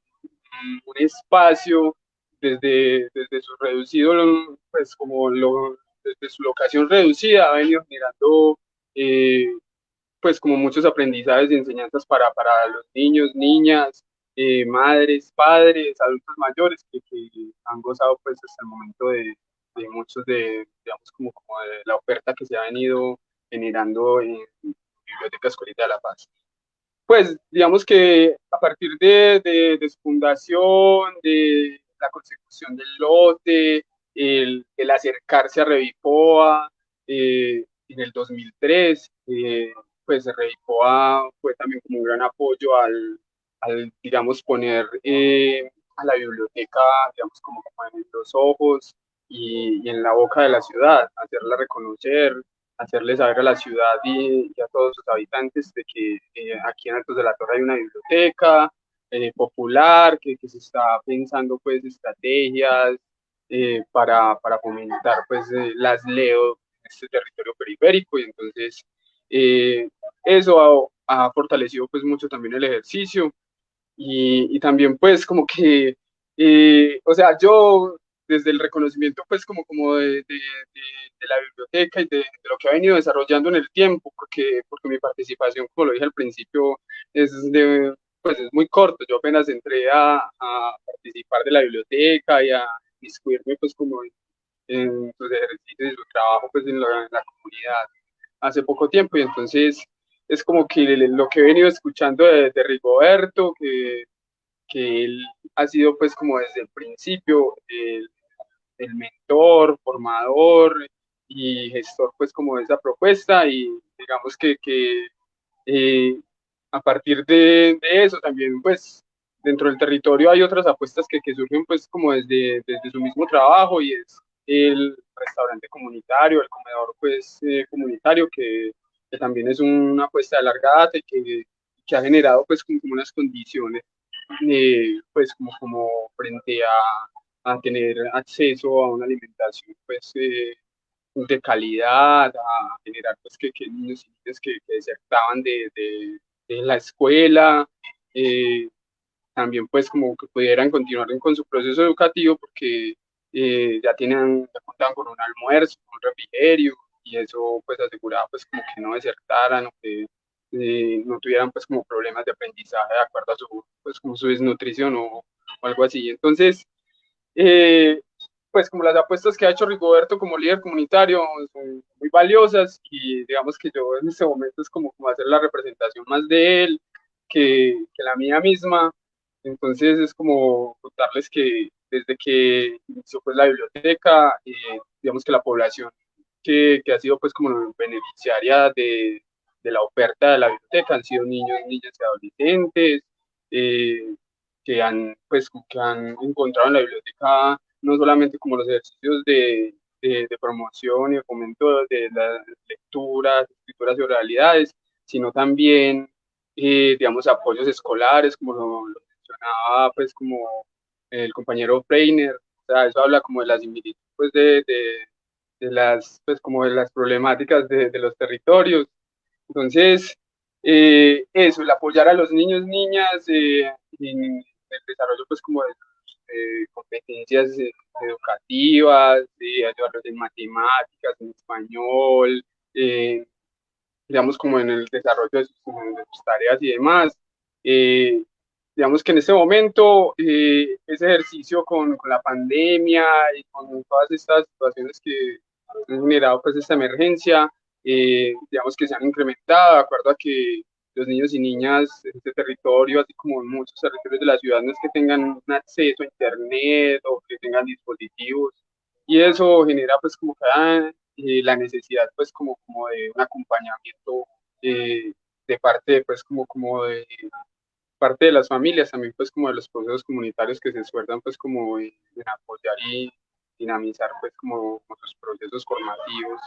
un, espacio desde, desde su reducido, pues como lo, desde su locación reducida ha venido generando eh, pues como muchos aprendizajes y enseñanzas para, para los niños, niñas, eh, madres, padres, adultos mayores que, que, han gozado pues hasta el momento de, de, muchos de, digamos, como, como de la oferta que se ha venido generando en Biblioteca Escuelita de la Paz. Pues digamos que a partir de, de, de su fundación, de la consecución del lote, el, acercarse a Revipoa eh, en el 2003, eh, pues Revipoa fue también como un gran apoyo al, al digamos, poner eh, a la biblioteca, digamos, como, en los ojos y, en la boca de la ciudad, hacerla reconocer, hacerle saber a la ciudad y, a todos sus habitantes de que aquí en Altos de la Torre hay una biblioteca popular, que, que, se está pensando pues estrategias eh, para, para, fomentar pues las leo en este territorio periférico. Y entonces eso ha, ha fortalecido pues mucho también el ejercicio. Y, y también pues como que, eh, o sea, yo desde el reconocimiento pues como, como de, de, de, de la biblioteca y de, lo que ha venido desarrollando en el tiempo, porque, porque mi participación, como lo dije al principio, es, de, pues es muy corto, yo apenas entré a, a participar de la biblioteca y a discutirme pues como en, en sus ejercicios y su trabajo pues en la, en la comunidad hace poco tiempo. Y entonces es como que lo que he venido escuchando de, de Rigoberto, que, que, él ha sido pues como desde el principio el, el, mentor, formador y gestor pues como de esa propuesta. Y digamos que, que eh, a partir de, de, eso también pues dentro del territorio hay otras apuestas que, que surgen pues como desde, desde su mismo trabajo y es el restaurante comunitario, el comedor pues eh, comunitario que que también es una apuesta de larga data y que, que ha generado pues como, unas condiciones eh, pues como, como frente a, a, tener acceso a una alimentación pues eh, de calidad, a generar pues que, que niños y niñas que, que desertaban de, de, la escuela, también pues como que pudieran continuar con su proceso educativo porque eh, ya tienen, ya contaban con un almuerzo, un refrigerio, y eso pues aseguraba pues como que no desertaran o que eh, no tuvieran pues como problemas de aprendizaje de acuerdo a su pues como su desnutrición o, o algo así. Entonces, eh, pues como las apuestas que ha hecho Rigoberto como líder comunitario son muy valiosas y digamos que yo en este momento es como, como hacer la representación más de él que, que la mía misma. Entonces es como contarles que desde que inició pues la biblioteca, eh, digamos que la población que, que ha sido pues como beneficiaria de, de, la oferta de la biblioteca, han sido niños, niñas y adolescentes, eh, que, han, pues, que han encontrado en la biblioteca no solamente como los ejercicios de, de, promoción y de fomento de las lecturas, escrituras y oralidades, sino también, eh, digamos, apoyos escolares, como lo, lo, mencionaba, pues, como el compañero Freiner, o sea, eso habla como de las similitudes pues, de, de, de las, pues como de las problemáticas de, de los territorios. Entonces, eh, eso, el apoyar a los niños, niñas eh, en el desarrollo pues como de eh, competencias educativas, de ayudarlos en matemáticas, en español, digamos, como en el desarrollo de sus, tareas y demás. Eh, digamos que en este momento eh, ese ejercicio con, con, la pandemia y con todas estas situaciones que han generado pues esta emergencia, eh, digamos que se han incrementado de acuerdo a que los niños y niñas en este territorio, así como en muchos territorios de la ciudad, no es que tengan un acceso a internet o que tengan dispositivos. Y eso genera pues como cada eh, la necesidad pues como, como de un acompañamiento eh, de parte pues como, como de parte de las familias, también pues como de los procesos comunitarios que se esfuerzan pues como en, apoyar y dinamizar pues como, los procesos formativos.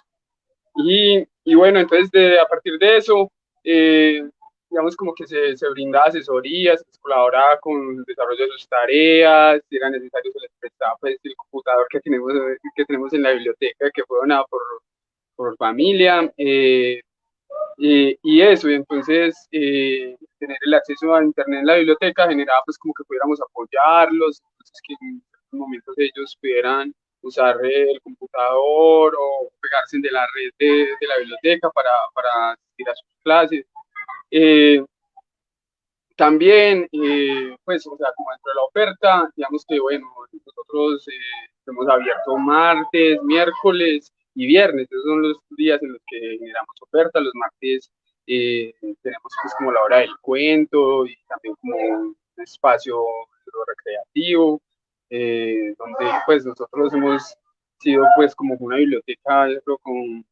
Y, y bueno, entonces de, a partir de eso, eh, digamos como que se, se brinda asesoría, se colaboraba con el desarrollo de sus tareas, si era necesario se les prestaba pues el computador que tenemos, que tenemos en la biblioteca, que fue donado por, por familia, eh, y eso, y entonces eh, tener el acceso a internet en la biblioteca generaba pues como que pudiéramos apoyarlos, entonces que en momentos ellos pudieran usar el computador o pegarse de la red de, de la biblioteca para, para asistir a sus clases. Eh, también, eh, pues, o sea, como dentro de la oferta, digamos que, bueno, nosotros eh, hemos abierto martes, miércoles y viernes, esos son los días en los que generamos oferta, los martes tenemos pues como la hora del cuento y también como un espacio recreativo, donde pues nosotros hemos sido pues como una biblioteca, con,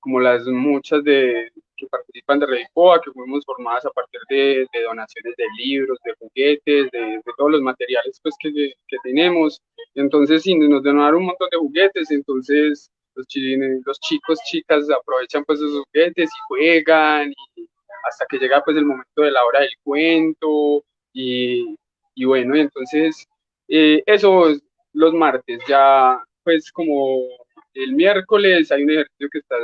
como las muchas de, que participan de Reipoa, que fuimos formadas a partir de, donaciones de libros, de juguetes, de, todos los materiales pues, que, que, tenemos. Entonces, si nos donaron un montón de juguetes, entonces los, chicos, chicas aprovechan pues esos juguetes y juegan y hasta que llega pues el momento de la hora del cuento y, y bueno, entonces eh, eso los martes, ya pues como el miércoles hay un ejercicio que está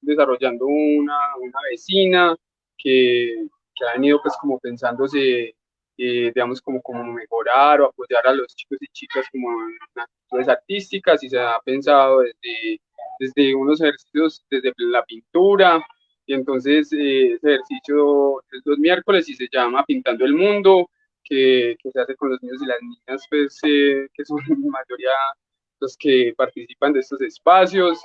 desarrollando una, una vecina que, que, ha venido pues como pensándose, eh, digamos, como, como mejorar o apoyar a los chicos y chicas como en actitudes artísticas y se ha pensado desde, desde unos ejercicios, desde la pintura, y entonces eh, ese ejercicio es los miércoles y se llama Pintando el Mundo, que, que se hace con los niños y las niñas, pues, eh, que son <laughs> en mayoría los que participan de estos espacios.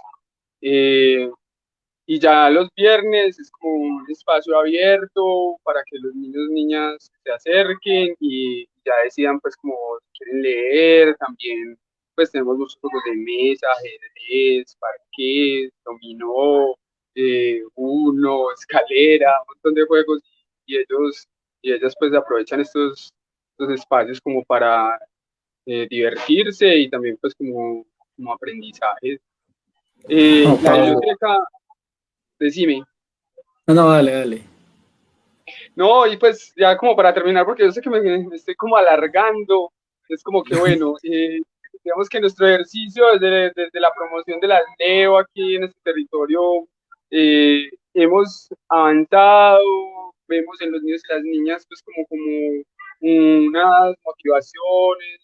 Y ya los viernes es como un espacio abierto para que los niños y niñas se acerquen y ya decidan pues como quieren leer, también pues tenemos los juegos de mesa, ajedrez, parqués, dominó, eh, uno, escalera, un montón de juegos y, ellos y ellas pues aprovechan estos, estos espacios como para eh, divertirse y también pues como, como aprendizaje. Eh, la biblioteca Decime. No, no, dale, dale. No, y pues ya como para terminar, porque yo sé que me, estoy como alargando, es como que bueno, <laughs> eh, digamos que nuestro ejercicio desde, desde, la promoción de las Leo aquí en este territorio, eh, hemos avanzado, vemos en los niños y las niñas pues como, como unas motivaciones,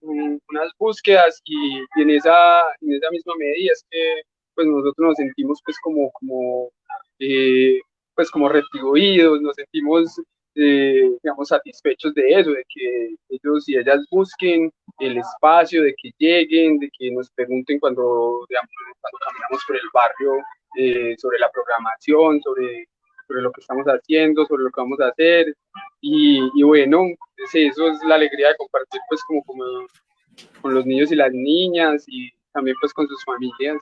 unas búsquedas y, y en, esa, en esa misma medida es que pues nosotros nos sentimos pues como, como, eh, pues como retribuidos, nos sentimos, eh, digamos, satisfechos de eso, de que ellos y ellas busquen el espacio, de que lleguen, de que nos pregunten cuando, digamos, cuando caminamos por el barrio eh, sobre la programación, sobre, sobre lo que estamos haciendo, sobre lo que vamos a hacer. Y, y bueno, eso es la alegría de compartir pues como, como con los niños y las niñas y también pues con sus familias.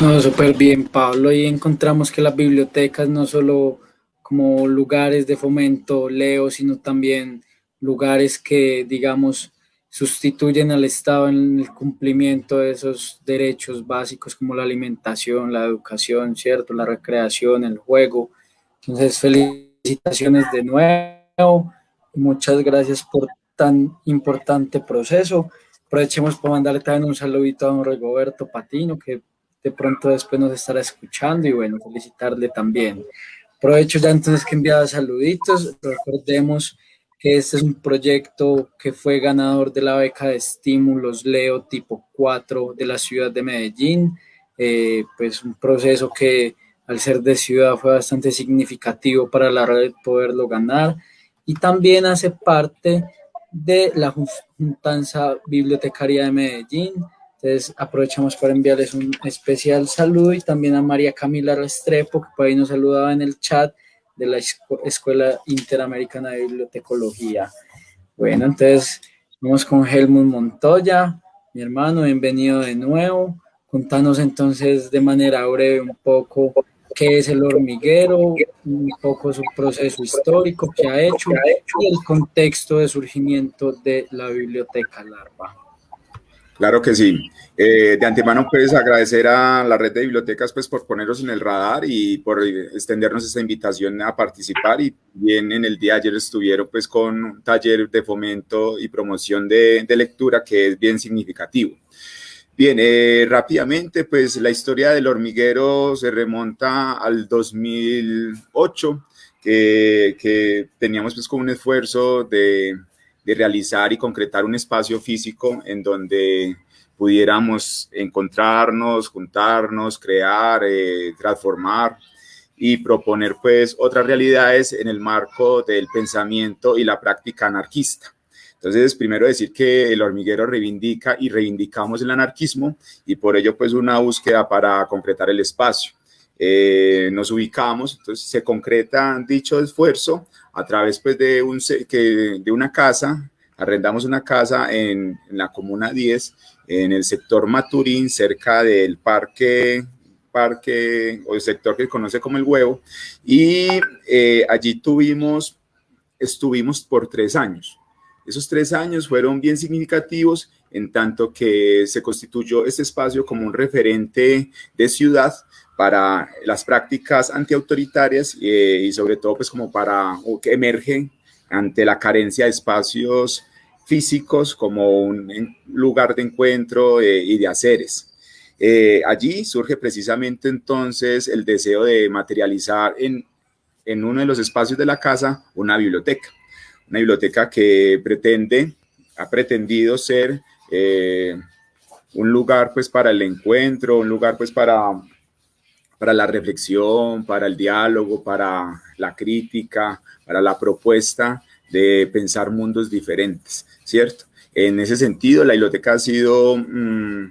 No, súper bien, Pablo. Y encontramos que las bibliotecas no solo como lugares de fomento leo, sino también lugares que, digamos, sustituyen al Estado en el cumplimiento de esos derechos básicos como la alimentación, la educación, ¿cierto? La recreación, el juego. Entonces, felicitaciones de nuevo. Muchas gracias por tan importante proceso. Aprovechemos para mandarle también un saludito a don Rigoberto Patino, que de pronto después nos estará escuchando y bueno, felicitarle también. Aprovecho ya entonces que enviaba saluditos, recordemos que este es un proyecto que fue ganador de la beca de estímulos Leo tipo 4 de la ciudad de Medellín, eh, pues un proceso que al ser de ciudad fue bastante significativo para la red poderlo ganar y también hace parte de la Juntanza Bibliotecaria de Medellín. Entonces aprovechamos para enviarles un especial saludo y también a María Camila Restrepo, que por ahí nos saludaba en el chat de la Escuela Interamericana de Bibliotecología. Bueno, entonces vamos con Helmut Montoya, mi hermano, bienvenido de nuevo. Contanos entonces de manera breve un poco qué es el hormiguero, un poco su proceso histórico que ha hecho y el contexto de surgimiento de la biblioteca Larva. Claro que sí. Eh, de antemano, pues agradecer a la red de bibliotecas pues, por ponernos en el radar y por extendernos esta invitación a participar. Y bien, en el día de ayer estuvieron pues, con un taller de fomento y promoción de, de lectura que es bien significativo. Bien, eh, rápidamente, pues la historia del hormiguero se remonta al 2008, que, que teníamos pues como un esfuerzo de, de, realizar y concretar un espacio físico en donde pudiéramos encontrarnos, juntarnos, crear, eh, transformar y proponer pues otras realidades en el marco del pensamiento y la práctica anarquista. Entonces, primero decir que el hormiguero reivindica y reivindicamos el anarquismo y por ello pues una búsqueda para concretar el espacio. Eh, nos ubicamos, entonces se concreta dicho esfuerzo a través pues de, un, que, de una casa, arrendamos una casa en, en, la Comuna 10, en el sector Maturín, cerca del parque, parque o el sector que conoce como el huevo, y eh, allí tuvimos, estuvimos por tres años. Esos tres años fueron bien significativos en tanto que se constituyó este espacio como un referente de ciudad para las prácticas antiautoritarias eh, y sobre todo pues como para que emergen ante la carencia de espacios físicos como un lugar de encuentro eh, y de haceres. Eh, allí surge precisamente entonces el deseo de materializar en, en uno de los espacios de la casa una biblioteca una biblioteca que pretende, ha pretendido ser eh, un lugar pues para el encuentro, un lugar pues para, para la reflexión, para el diálogo, para la crítica, para la propuesta de pensar mundos diferentes, ¿cierto? En ese sentido, la biblioteca ha sido mmm,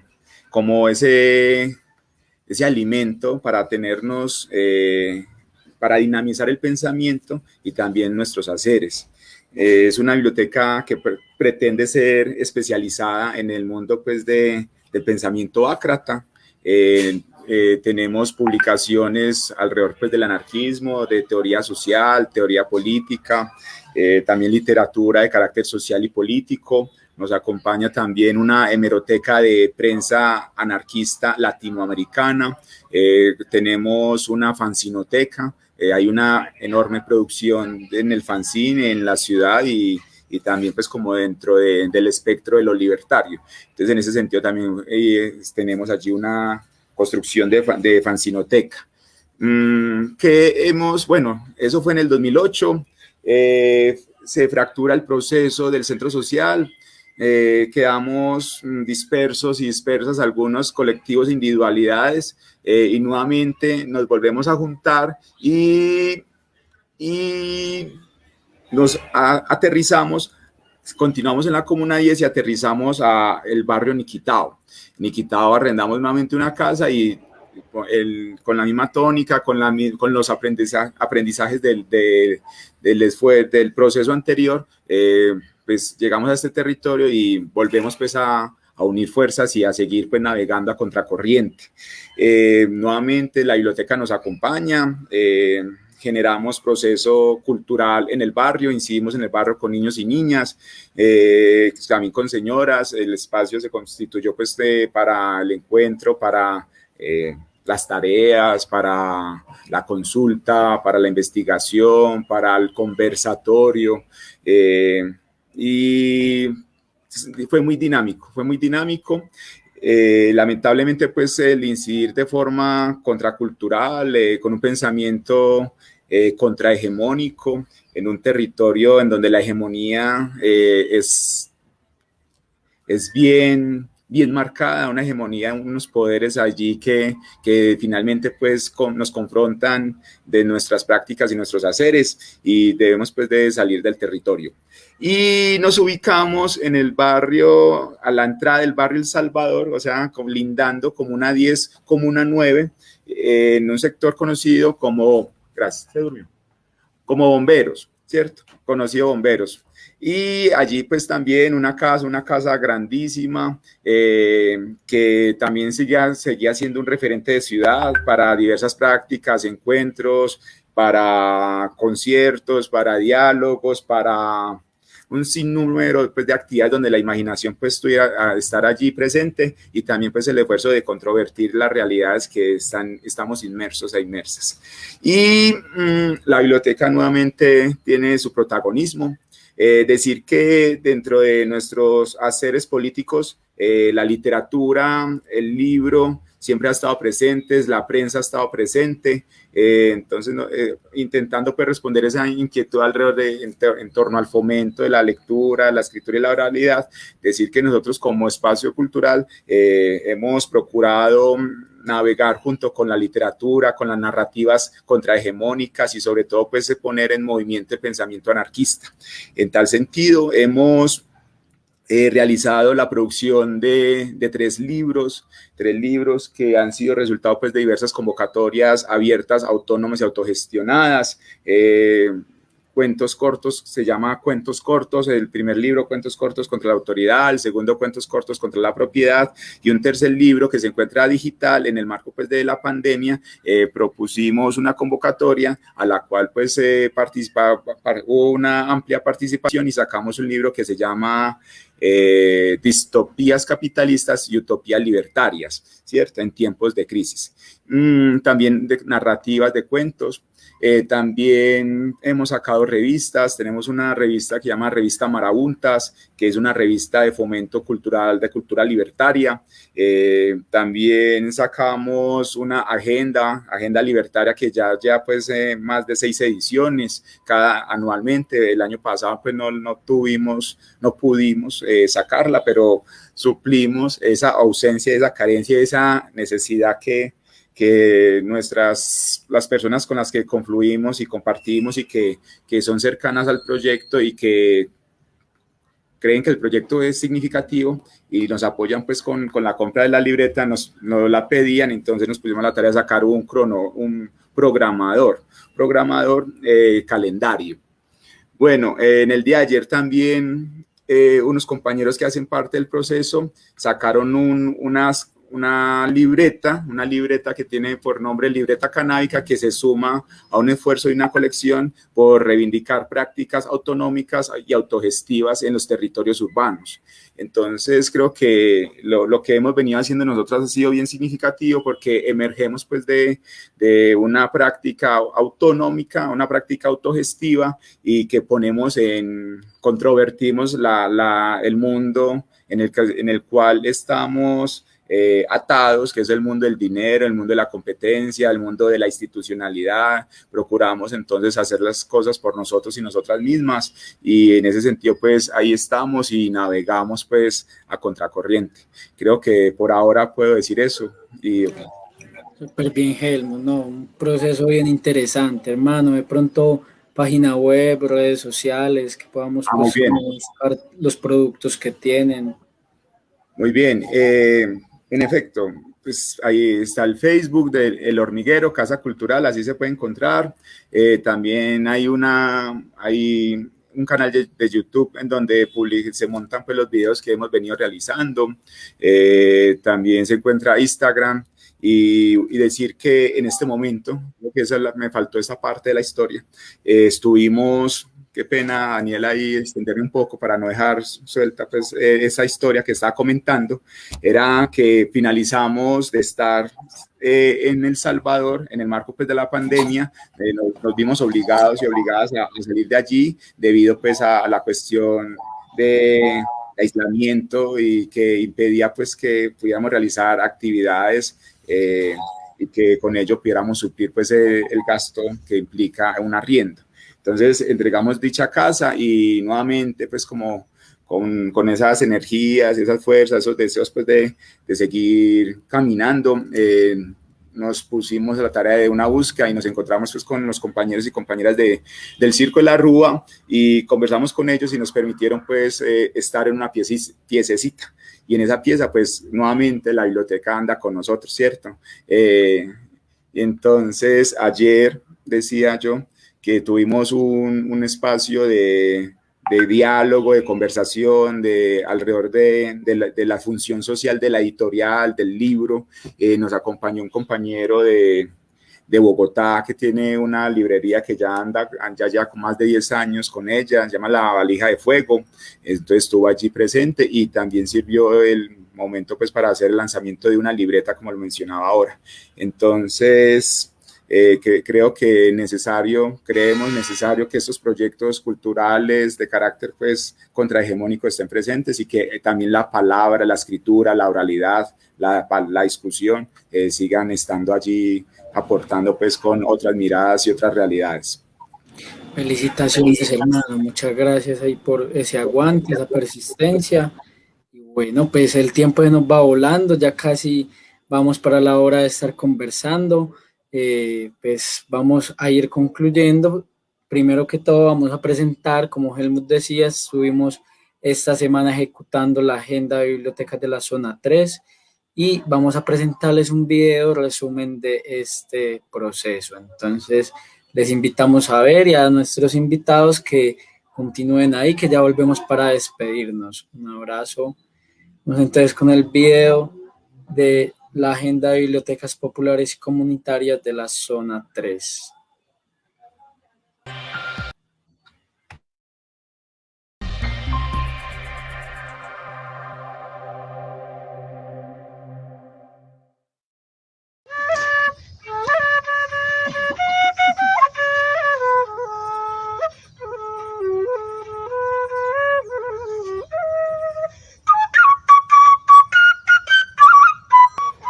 como ese, ese alimento para tenernos, eh, para dinamizar el pensamiento y también nuestros haceres. Eh, es una biblioteca que pre pretende ser especializada en el mundo pues, de, del pensamiento ácrata. Eh, eh, tenemos publicaciones alrededor pues, del anarquismo, de teoría social, teoría política, eh, también literatura de carácter social y político. Nos acompaña también una hemeroteca de prensa anarquista latinoamericana. Eh, tenemos una fanzinoteca eh, hay una enorme producción en el fanzine, en la ciudad y, y también pues como dentro de, del espectro de lo libertario. Entonces en ese sentido también eh, tenemos allí una construcción de, de fanzinoteca. Mm, que hemos, bueno, eso fue en el 2008, eh, se fractura el proceso del centro social, eh, quedamos mm, dispersos y dispersas algunos colectivos e individualidades eh, y nuevamente nos volvemos a juntar y, y nos aterrizamos, continuamos en la Comuna 10 y aterrizamos a el barrio Niquitao. Niquitao arrendamos nuevamente una casa y el, con la misma tónica, con, la, con los aprendizajes, aprendizajes del, de, del, esfuerzo, del proceso anterior, eh, pues llegamos a este territorio y volvemos pues a, a unir fuerzas y a seguir pues navegando a contracorriente. Eh, nuevamente la biblioteca nos acompaña, eh, generamos proceso cultural en el barrio, incidimos en el barrio con niños y niñas, eh, también con señoras, el espacio se constituyó pues para el encuentro, para eh, las tareas, para la consulta, para la investigación, para el conversatorio. Eh, y fue muy dinámico, fue muy dinámico. Eh, lamentablemente, pues el incidir de forma contracultural, eh, con un pensamiento eh, contrahegemónico, en un territorio en donde la hegemonía es, es bien bien marcada, una hegemonía, unos poderes allí que, que finalmente pues nos confrontan de nuestras prácticas y nuestros haceres y debemos pues de salir del territorio. Y nos ubicamos en el barrio, a la entrada del barrio El Salvador, o sea, lindando como una 10, como una 9, en un sector conocido como, gracias, se durmió, como bomberos, ¿cierto? Conocido bomberos. Y allí pues también una casa, una casa grandísima, eh, que también seguía, seguía siendo un referente de ciudad para diversas prácticas, encuentros, para conciertos, para diálogos, para un sinnúmero pues, de actividades donde la imaginación pues estuviera a estar allí presente y también pues el esfuerzo de controvertir las realidades que están, estamos inmersos e inmersas. Y mm, la biblioteca nuevamente tiene su protagonismo, eh, decir que dentro de nuestros haceres políticos, eh, la literatura, el libro, siempre ha estado presente, la prensa ha estado presente, eh, entonces intentando pues, responder esa inquietud alrededor de, en, torno al fomento de la lectura, la escritura y la oralidad, decir que nosotros como espacio cultural hemos procurado navegar junto con la literatura, con las narrativas contrahegemónicas y sobre todo pues poner en movimiento el pensamiento anarquista. En tal sentido, hemos eh, realizado la producción de, tres libros, tres libros que han sido resultado pues de diversas convocatorias abiertas, autónomas y autogestionadas. Eh, cuentos cortos, se llama Cuentos Cortos, el primer libro Cuentos Cortos contra la Autoridad, el segundo Cuentos Cortos contra la Propiedad y un tercer libro que se encuentra digital en el marco pues de la pandemia, eh, propusimos una convocatoria a la cual pues eh, participa, hubo una amplia participación y sacamos un libro que se llama eh, distopías capitalistas y utopías libertarias, ¿cierto? En tiempos de crisis. Mm, también de narrativas de cuentos, eh, también hemos sacado revistas, tenemos una revista que se llama Revista Marabuntas, que es una revista de fomento cultural, de cultura libertaria. Eh, también sacamos una agenda, agenda libertaria que ya ya pues eh, más de seis ediciones cada anualmente. El año pasado pues no, no tuvimos, no pudimos sacarla, pero suplimos esa ausencia, esa carencia, esa necesidad que, que nuestras, las personas con las que confluimos y compartimos y que, que son cercanas al proyecto y que creen que el proyecto es significativo y nos apoyan pues con, con la compra de la libreta, nos, nos, la pedían, entonces nos pusimos la tarea de sacar un crono, un programador, programador eh, calendario. Bueno, eh, en el día de ayer también eh, unos compañeros que hacen parte del proceso sacaron un, unas una libreta, una libreta que tiene por nombre libreta canábica que se suma a un esfuerzo y una colección por reivindicar prácticas autonómicas y autogestivas en los territorios urbanos. Entonces creo que lo, que hemos venido haciendo nosotros ha sido bien significativo porque emergemos pues de, una práctica autonómica, una práctica autogestiva y que ponemos en, controvertimos el mundo en el, en el cual estamos eh, atados, que es el mundo del dinero, el mundo de la competencia, el mundo de la institucionalidad. Procuramos entonces hacer las cosas por nosotros y nosotras mismas y en ese sentido pues ahí estamos y navegamos pues a contracorriente. Creo que por ahora puedo decir eso. Y, Súper bien, Helmut, ¿no? Un proceso bien interesante, hermano. De pronto, página web, redes sociales, que podamos ah, pues, los productos que tienen. Muy bien. Eh, en efecto, pues ahí está el Facebook del El Hormiguero, Casa Cultural, así se puede encontrar. Eh, también hay, una, hay un canal de, YouTube en donde se montan pues, los videos que hemos venido realizando. Eh, también se encuentra Instagram y, decir que en este momento, que me faltó esa parte de la historia, eh, estuvimos qué pena, Daniel, ahí extenderme un poco para no dejar suelta pues, eh, esa historia que estaba comentando, era que finalizamos de estar eh, en El Salvador en el marco pues, de la pandemia, eh, nos, vimos obligados y obligadas a, salir de allí debido pues, a, la cuestión de aislamiento y que impedía pues que pudiéramos realizar actividades y que con ello pudiéramos suplir pues el gasto que implica un arriendo. Entonces entregamos dicha casa y nuevamente pues como, con, con, esas energías, esas fuerzas, esos deseos pues, de, de seguir caminando. Eh, nos pusimos a la tarea de una búsqueda y nos encontramos pues, con los compañeros y compañeras de, del Circo de la Rúa y conversamos con ellos y nos permitieron pues eh, estar en una piececita. Y en esa pieza pues nuevamente la biblioteca anda con nosotros, ¿cierto? Eh, entonces ayer decía yo que tuvimos un, un espacio de, de diálogo, de conversación, de alrededor de, de, la, función social de la editorial, del libro. Eh, nos acompañó un compañero de, de, Bogotá que tiene una librería que ya anda ya, ya con más de 10 años con ella, se llama La Valija de Fuego. Entonces estuvo allí presente y también sirvió el momento pues para hacer el lanzamiento de una libreta como lo mencionaba ahora. Entonces eh, que creo que necesario, creemos necesario que estos proyectos culturales de carácter pues contrahegemónico estén presentes y que eh, también la palabra, la escritura, la oralidad, la, la discusión eh, sigan estando allí aportando pues con otras miradas y otras realidades. Felicitaciones hermano, muchas gracias ahí por ese aguante, esa persistencia. Y bueno, pues el tiempo nos va volando, ya casi vamos para la hora de estar conversando. Eh, pues vamos a ir concluyendo. Primero que todo vamos a presentar, como Helmut decía, estuvimos esta semana ejecutando la agenda de bibliotecas de la zona 3 y vamos a presentarles un video resumen de este proceso. Entonces, les invitamos a ver y a nuestros invitados que continúen ahí, que ya volvemos para despedirnos. Un abrazo. Vamos entonces con el video de la Agenda de Bibliotecas Populares y Comunitarias de la Zona 3.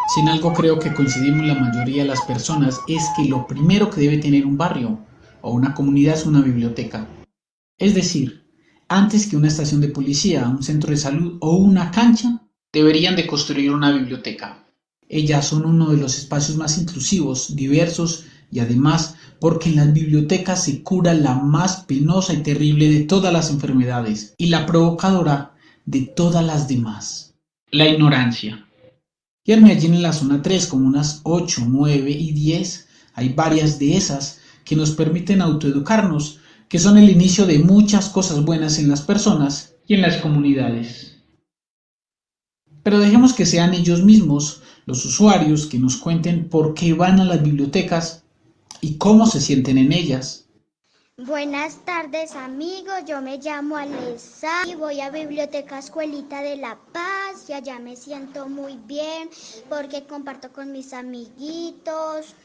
Si en algo creo que coincidimos la mayoría de las personas es que lo primero que debe tener un barrio o una comunidad es una biblioteca. Es decir, antes que una estación de policía, un centro de salud o una cancha, deberían de construir una biblioteca. Ellas son uno de los espacios más inclusivos, diversos y además porque en las bibliotecas se cura la más penosa y terrible de todas las enfermedades y la provocadora de todas las demás, la ignorancia. Y en Medellín en la zona 3, como unas 8, 9 y 10, hay varias de esas que nos permiten autoeducarnos, que son el inicio de muchas cosas buenas en las personas y en las comunidades. Pero dejemos que sean ellos mismos, los usuarios, que nos cuenten por qué van a las bibliotecas y cómo se sienten en ellas. Buenas tardes amigos, yo me llamo Alessa y voy a Biblioteca Escuelita de La Paz. Y allá me siento muy bien porque comparto con mis amiguitos,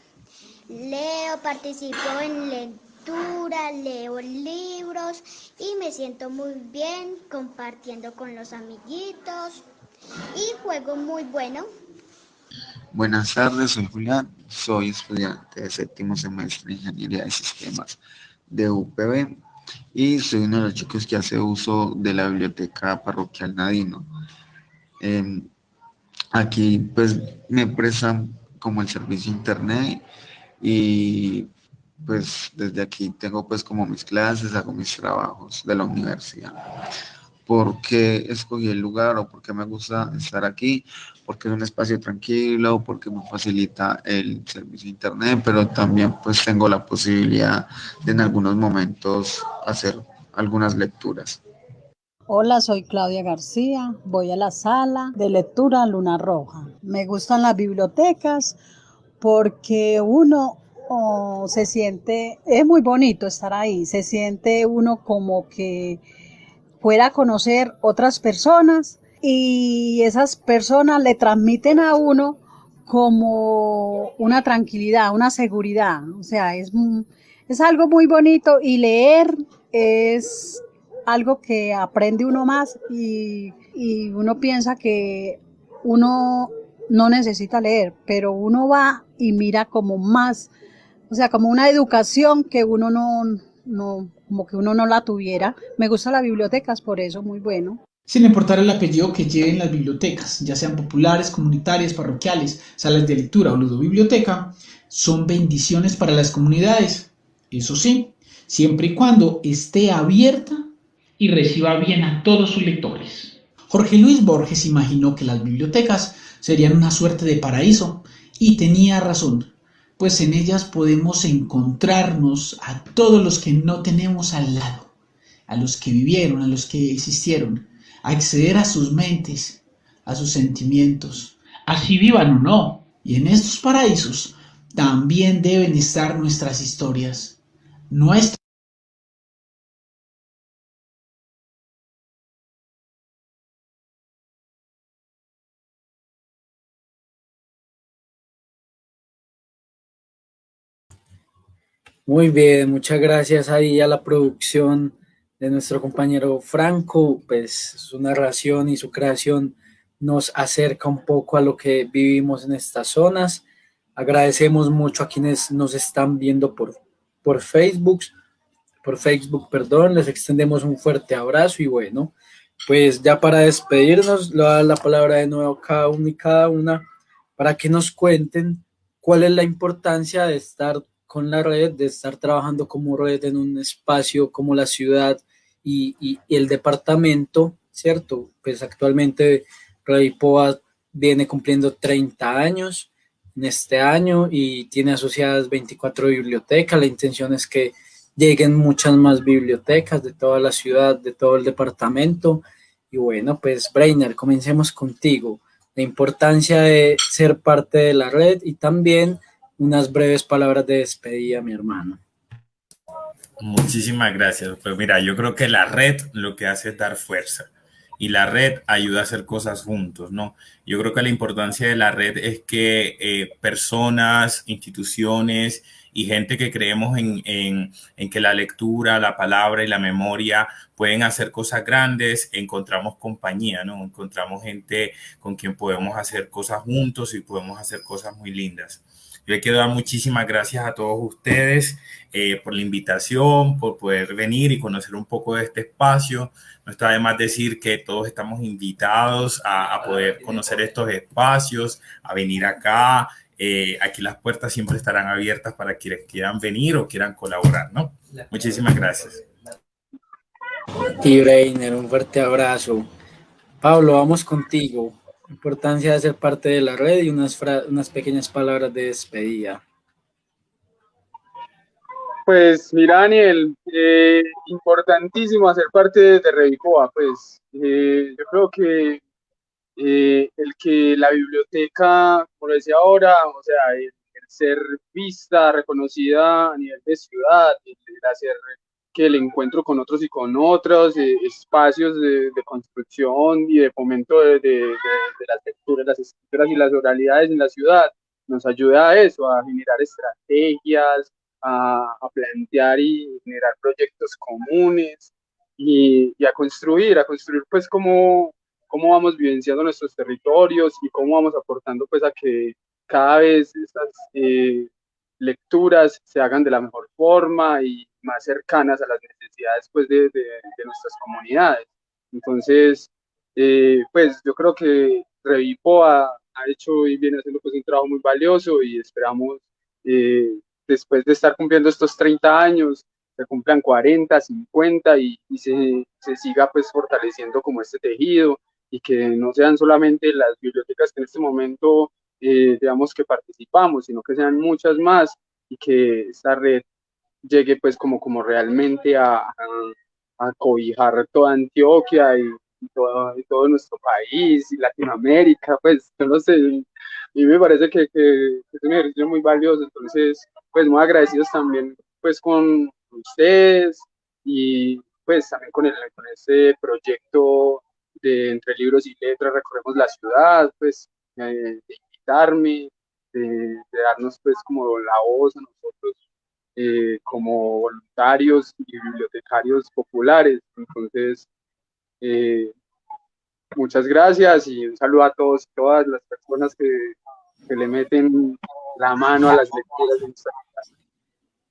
leo, participo en lectura, leo libros y me siento muy bien compartiendo con los amiguitos. Y juego muy bueno. Buenas tardes, soy Julián, soy estudiante de séptimo semestre de Ingeniería de Sistemas de UPB y soy uno de los chicos que hace uso de la biblioteca parroquial Nadino. Em, aquí pues me prestan como el servicio internet y pues desde aquí tengo pues como mis clases, hago mis trabajos de la universidad. ¿Por qué escogí el lugar o por qué me gusta estar aquí? Porque es un espacio tranquilo, porque me facilita el servicio de internet, pero también pues tengo la posibilidad de en algunos momentos hacer algunas lecturas. Hola, soy Claudia García, voy a la sala de lectura Luna Roja. Me gustan las bibliotecas porque uno se siente, es muy bonito estar ahí, se siente uno como que pueda conocer otras personas y esas personas le transmiten a uno como una tranquilidad, una seguridad. O sea, es, es algo muy bonito y leer es algo que aprende uno más y, y uno piensa que uno no necesita leer, pero uno va y mira como más, o sea, como una educación que uno no, no, como que uno no la tuviera. Me gusta la biblioteca, es por eso, muy bueno. Sin importar el apellido que lleven las bibliotecas, ya sean populares, comunitarias, parroquiales, salas de lectura o ludobiblioteca, son bendiciones para las comunidades. Eso sí, siempre y cuando esté abierta y reciba bien a todos sus lectores. Jorge Luis Borges imaginó que las bibliotecas serían una suerte de paraíso y tenía razón, pues en ellas podemos encontrarnos a todos los que no tenemos al lado, a los que vivieron, a los que existieron, acceder a sus mentes, a sus sentimientos, así vivan o no. Y en estos paraísos también deben estar nuestras historias, nuestras Muy bien, muchas gracias ahí a la producción de nuestro compañero Franco, pues su narración y su creación nos acerca un poco a lo que vivimos en estas zonas. Agradecemos mucho a quienes nos están viendo por, por Facebook, por Facebook, perdón, les extendemos un fuerte abrazo y bueno, pues ya para despedirnos, le doy la palabra de nuevo a cada uno y cada una para que nos cuenten cuál es la importancia de estar con la red, de estar trabajando como red en un espacio como la ciudad y, el departamento, ¿cierto? Pues actualmente Poa viene cumpliendo 30 años en este año y tiene asociadas 24 bibliotecas. La intención es que lleguen muchas más bibliotecas de toda la ciudad, de todo el departamento. Y bueno, pues Brainer, comencemos contigo. La importancia de ser parte de la red y también unas breves palabras de despedida, mi hermano. Muchísimas gracias. Pues mira, yo creo que la red lo que hace es dar fuerza y la red ayuda a hacer cosas juntos, ¿no? Yo creo que la importancia de la red es que eh, personas, instituciones y gente que creemos en, en, en, que la lectura, la palabra y la memoria pueden hacer cosas grandes, encontramos compañía, ¿no? Encontramos gente con quien podemos hacer cosas juntos y podemos hacer cosas muy lindas. Yo le quiero dar muchísimas gracias a todos ustedes eh, por la invitación, por poder venir y conocer un poco de este espacio. No está de más decir que todos estamos invitados a, a poder conocer estos espacios, a venir acá. Eh, aquí las puertas siempre estarán abiertas para quienes quieran venir o quieran colaborar, ¿no? Muchísimas gracias. Y Reiner, un fuerte abrazo. Pablo, vamos contigo importancia de ser parte de la red y unas, unas pequeñas palabras de despedida. Pues mira, Daniel, eh, importantísimo hacer parte de, de pues eh, yo creo que eh, el que la biblioteca, como decía ahora, o sea, el, ser vista, reconocida a nivel de ciudad, el, el hacer que el encuentro con otros y con otros, eh, espacios de, de, construcción y de fomento de, de, de, las lecturas, las escrituras y las oralidades en la ciudad, nos ayuda a eso, a generar estrategias, a, a plantear y generar proyectos comunes y, y, a construir, a construir pues cómo, cómo vamos vivenciando nuestros territorios y cómo vamos aportando pues a que cada vez estas eh, lecturas se hagan de la mejor forma y más cercanas a las necesidades pues, de, de, de nuestras comunidades. Entonces, eh, pues yo creo que Revipo ha, ha, hecho y viene haciendo pues, un trabajo muy valioso y esperamos, eh, después de estar cumpliendo estos 30 años, se cumplan 40, 50 y, y se, se, siga pues fortaleciendo como este tejido y que no sean solamente las bibliotecas que en este momento eh, digamos que participamos, sino que sean muchas más y que esta red llegue pues como, como realmente a, cobijar toda Antioquia y, todo, todo, nuestro país y Latinoamérica, pues yo no sé, y me parece que, que, es un ejercicio muy valioso, entonces pues muy agradecidos también pues con ustedes y pues también con, el, con este proyecto de Entre Libros y Letras recorremos la ciudad, pues eh, de invitarme, de darnos pues como la voz a nosotros eh, como voluntarios y bibliotecarios populares. Entonces, eh, muchas gracias y un saludo a todos y todas las personas que, que le meten la mano a las lecturas de esta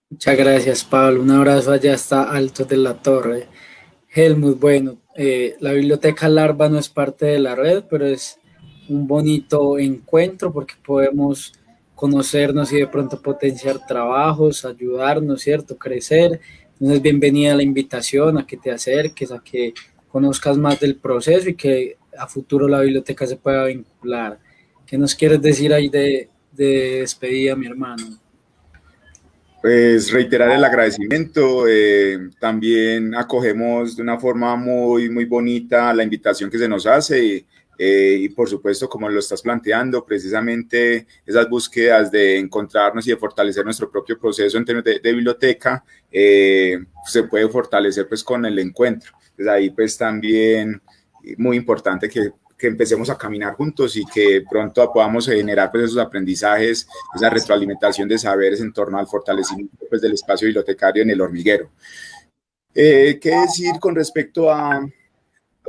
Muchas gracias, Pablo. Un abrazo allá hasta Alto de la Torre. Helmut, bueno, eh, la Biblioteca Larva no es parte de la red, pero es un bonito encuentro porque podemos conocernos y de pronto potenciar trabajos, ayudarnos, ¿cierto? Crecer. Entonces, bienvenida la invitación a que te acerques, a que conozcas más del proceso y que a futuro la biblioteca se pueda vincular. ¿Qué nos quieres decir ahí de, de despedida, mi hermano? Pues reiterar el agradecimiento, eh, también acogemos de una forma muy, muy bonita la invitación que se nos hace eh, y por supuesto, como lo estás planteando, precisamente esas búsquedas de encontrarnos y de fortalecer nuestro propio proceso en términos de, biblioteca, eh, se puede fortalecer pues con el encuentro. Desde ahí pues también muy importante que, que, empecemos a caminar juntos y que pronto podamos generar pues esos aprendizajes, esa retroalimentación de saberes en torno al fortalecimiento pues del espacio bibliotecario en el hormiguero. Eh, ¿Qué decir con respecto a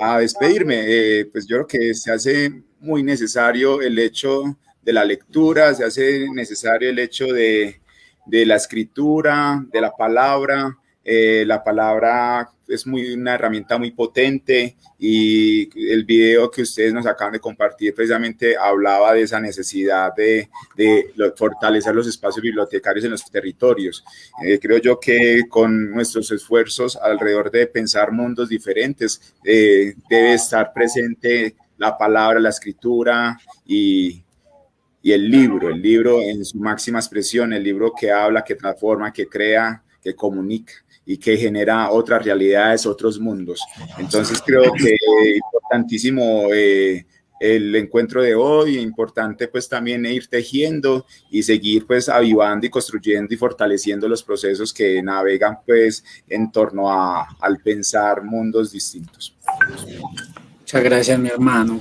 a despedirme. Eh, pues yo creo que se hace muy necesario el hecho de la lectura, se hace necesario el hecho de, de la escritura, de la palabra, eh, la palabra es muy, una herramienta muy potente y el video que ustedes nos acaban de compartir precisamente hablaba de esa necesidad de, de fortalecer los espacios bibliotecarios en los territorios. Eh, creo yo que con nuestros esfuerzos alrededor de pensar mundos diferentes eh, debe estar presente la palabra, la escritura y, y el libro, el libro en su máxima expresión, el libro que habla, que transforma, que crea, que comunica y que genera otras realidades, otros mundos. Entonces creo que es importantísimo eh, el encuentro de hoy, importante pues también ir tejiendo y seguir pues avivando y construyendo y fortaleciendo los procesos que navegan pues en torno a, al pensar mundos distintos. Muchas gracias mi hermano.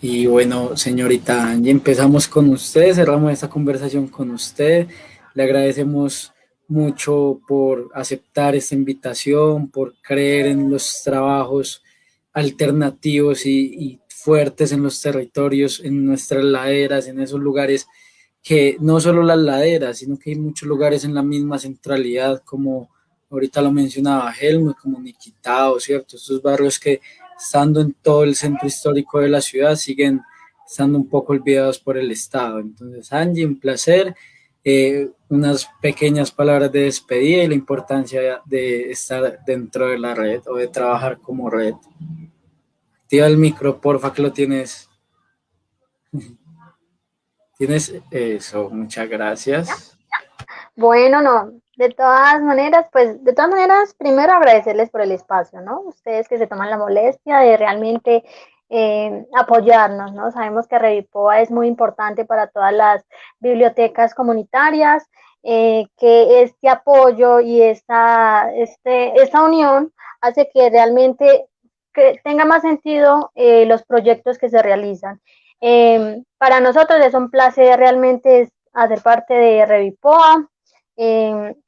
Y bueno, señorita Angie, empezamos con usted, cerramos esta conversación con usted. Le agradecemos mucho por aceptar esta invitación, por creer en los trabajos alternativos y, fuertes en los territorios, en nuestras laderas, en esos lugares que no solo las laderas, sino que hay muchos lugares en la misma centralidad, como ahorita lo mencionaba Helmut, como Niquitao, ¿cierto? Estos barrios que estando en todo el centro histórico de la ciudad siguen estando un poco olvidados por el Estado. Entonces, Angie, un placer eh, unas pequeñas palabras de despedida y la importancia de estar dentro de la red o de trabajar como red. Activa el micro, porfa, que lo tienes. <laughs> Tienes eso, muchas gracias. Bueno, no, de todas maneras, pues, de todas maneras, primero agradecerles por el espacio, ¿no? Ustedes que se toman la molestia de realmente eh, apoyarnos, ¿no? Sabemos que Revipoa es muy importante para todas las bibliotecas comunitarias, eh, que este apoyo y esta, este, esta unión hace que realmente que tenga más sentido eh, los proyectos que se realizan. Em, para nosotros es un placer realmente hacer parte de Revipoa,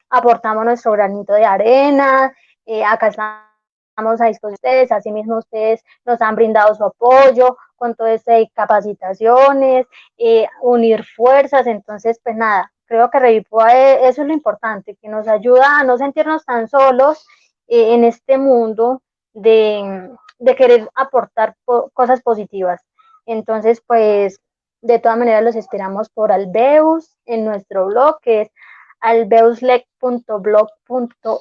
aportamos nuestro granito de arena, acá estamos estamos a disposición de ustedes, asimismo ustedes nos han brindado su apoyo con todo este capacitaciones, eh, unir fuerzas, entonces pues nada, creo que Revipoa e, eso es lo importante, que nos ayuda a no sentirnos tan solos eh, en este mundo de, de querer aportar cosas positivas. Entonces pues de todas maneras los esperamos por Albeus en nuestro blog que es albeuslec.blog.com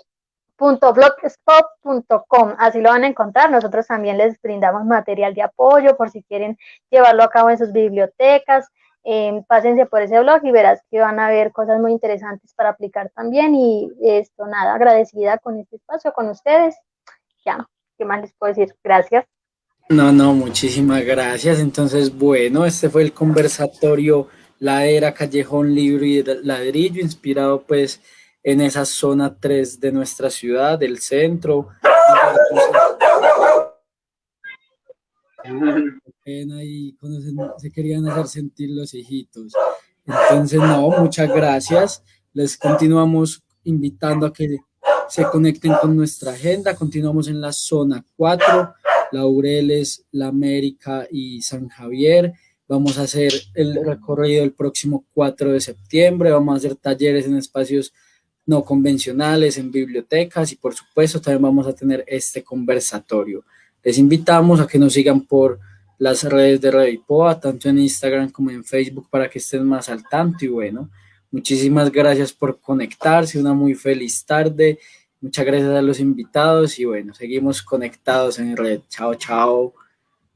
blogspot.com, así lo van a encontrar. Nosotros también les brindamos material de apoyo por si quieren llevarlo a cabo en sus bibliotecas. Eh, pásense por ese blog y verás que van a ver cosas muy interesantes para aplicar también. Y esto, nada, agradecida con este espacio, con ustedes. Ya, ¿qué más les puedo decir? Gracias. No, no, muchísimas gracias. Entonces, bueno, este fue el conversatorio La Era Callejón Libro y Ladrillo, inspirado pues en esa zona 3 de nuestra ciudad, del centro. Ahí cuando se, querían hacer sentir los hijitos. Entonces, no, muchas gracias. Les continuamos invitando a que se conecten con nuestra agenda. Continuamos en la zona 4, Laureles, La América y San Javier. Vamos a hacer el recorrido el próximo 4 de septiembre. Vamos a hacer talleres en espacios no convencionales, en bibliotecas y por supuesto también vamos a tener este conversatorio. Les invitamos a que nos sigan por las redes de Revipoa, tanto en Instagram como en Facebook para que estén más al tanto y bueno, muchísimas gracias por conectarse, una muy feliz tarde, muchas gracias a los invitados y bueno, seguimos conectados en red. Chao, chao.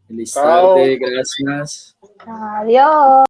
Feliz Chao. tarde, gracias. Adiós.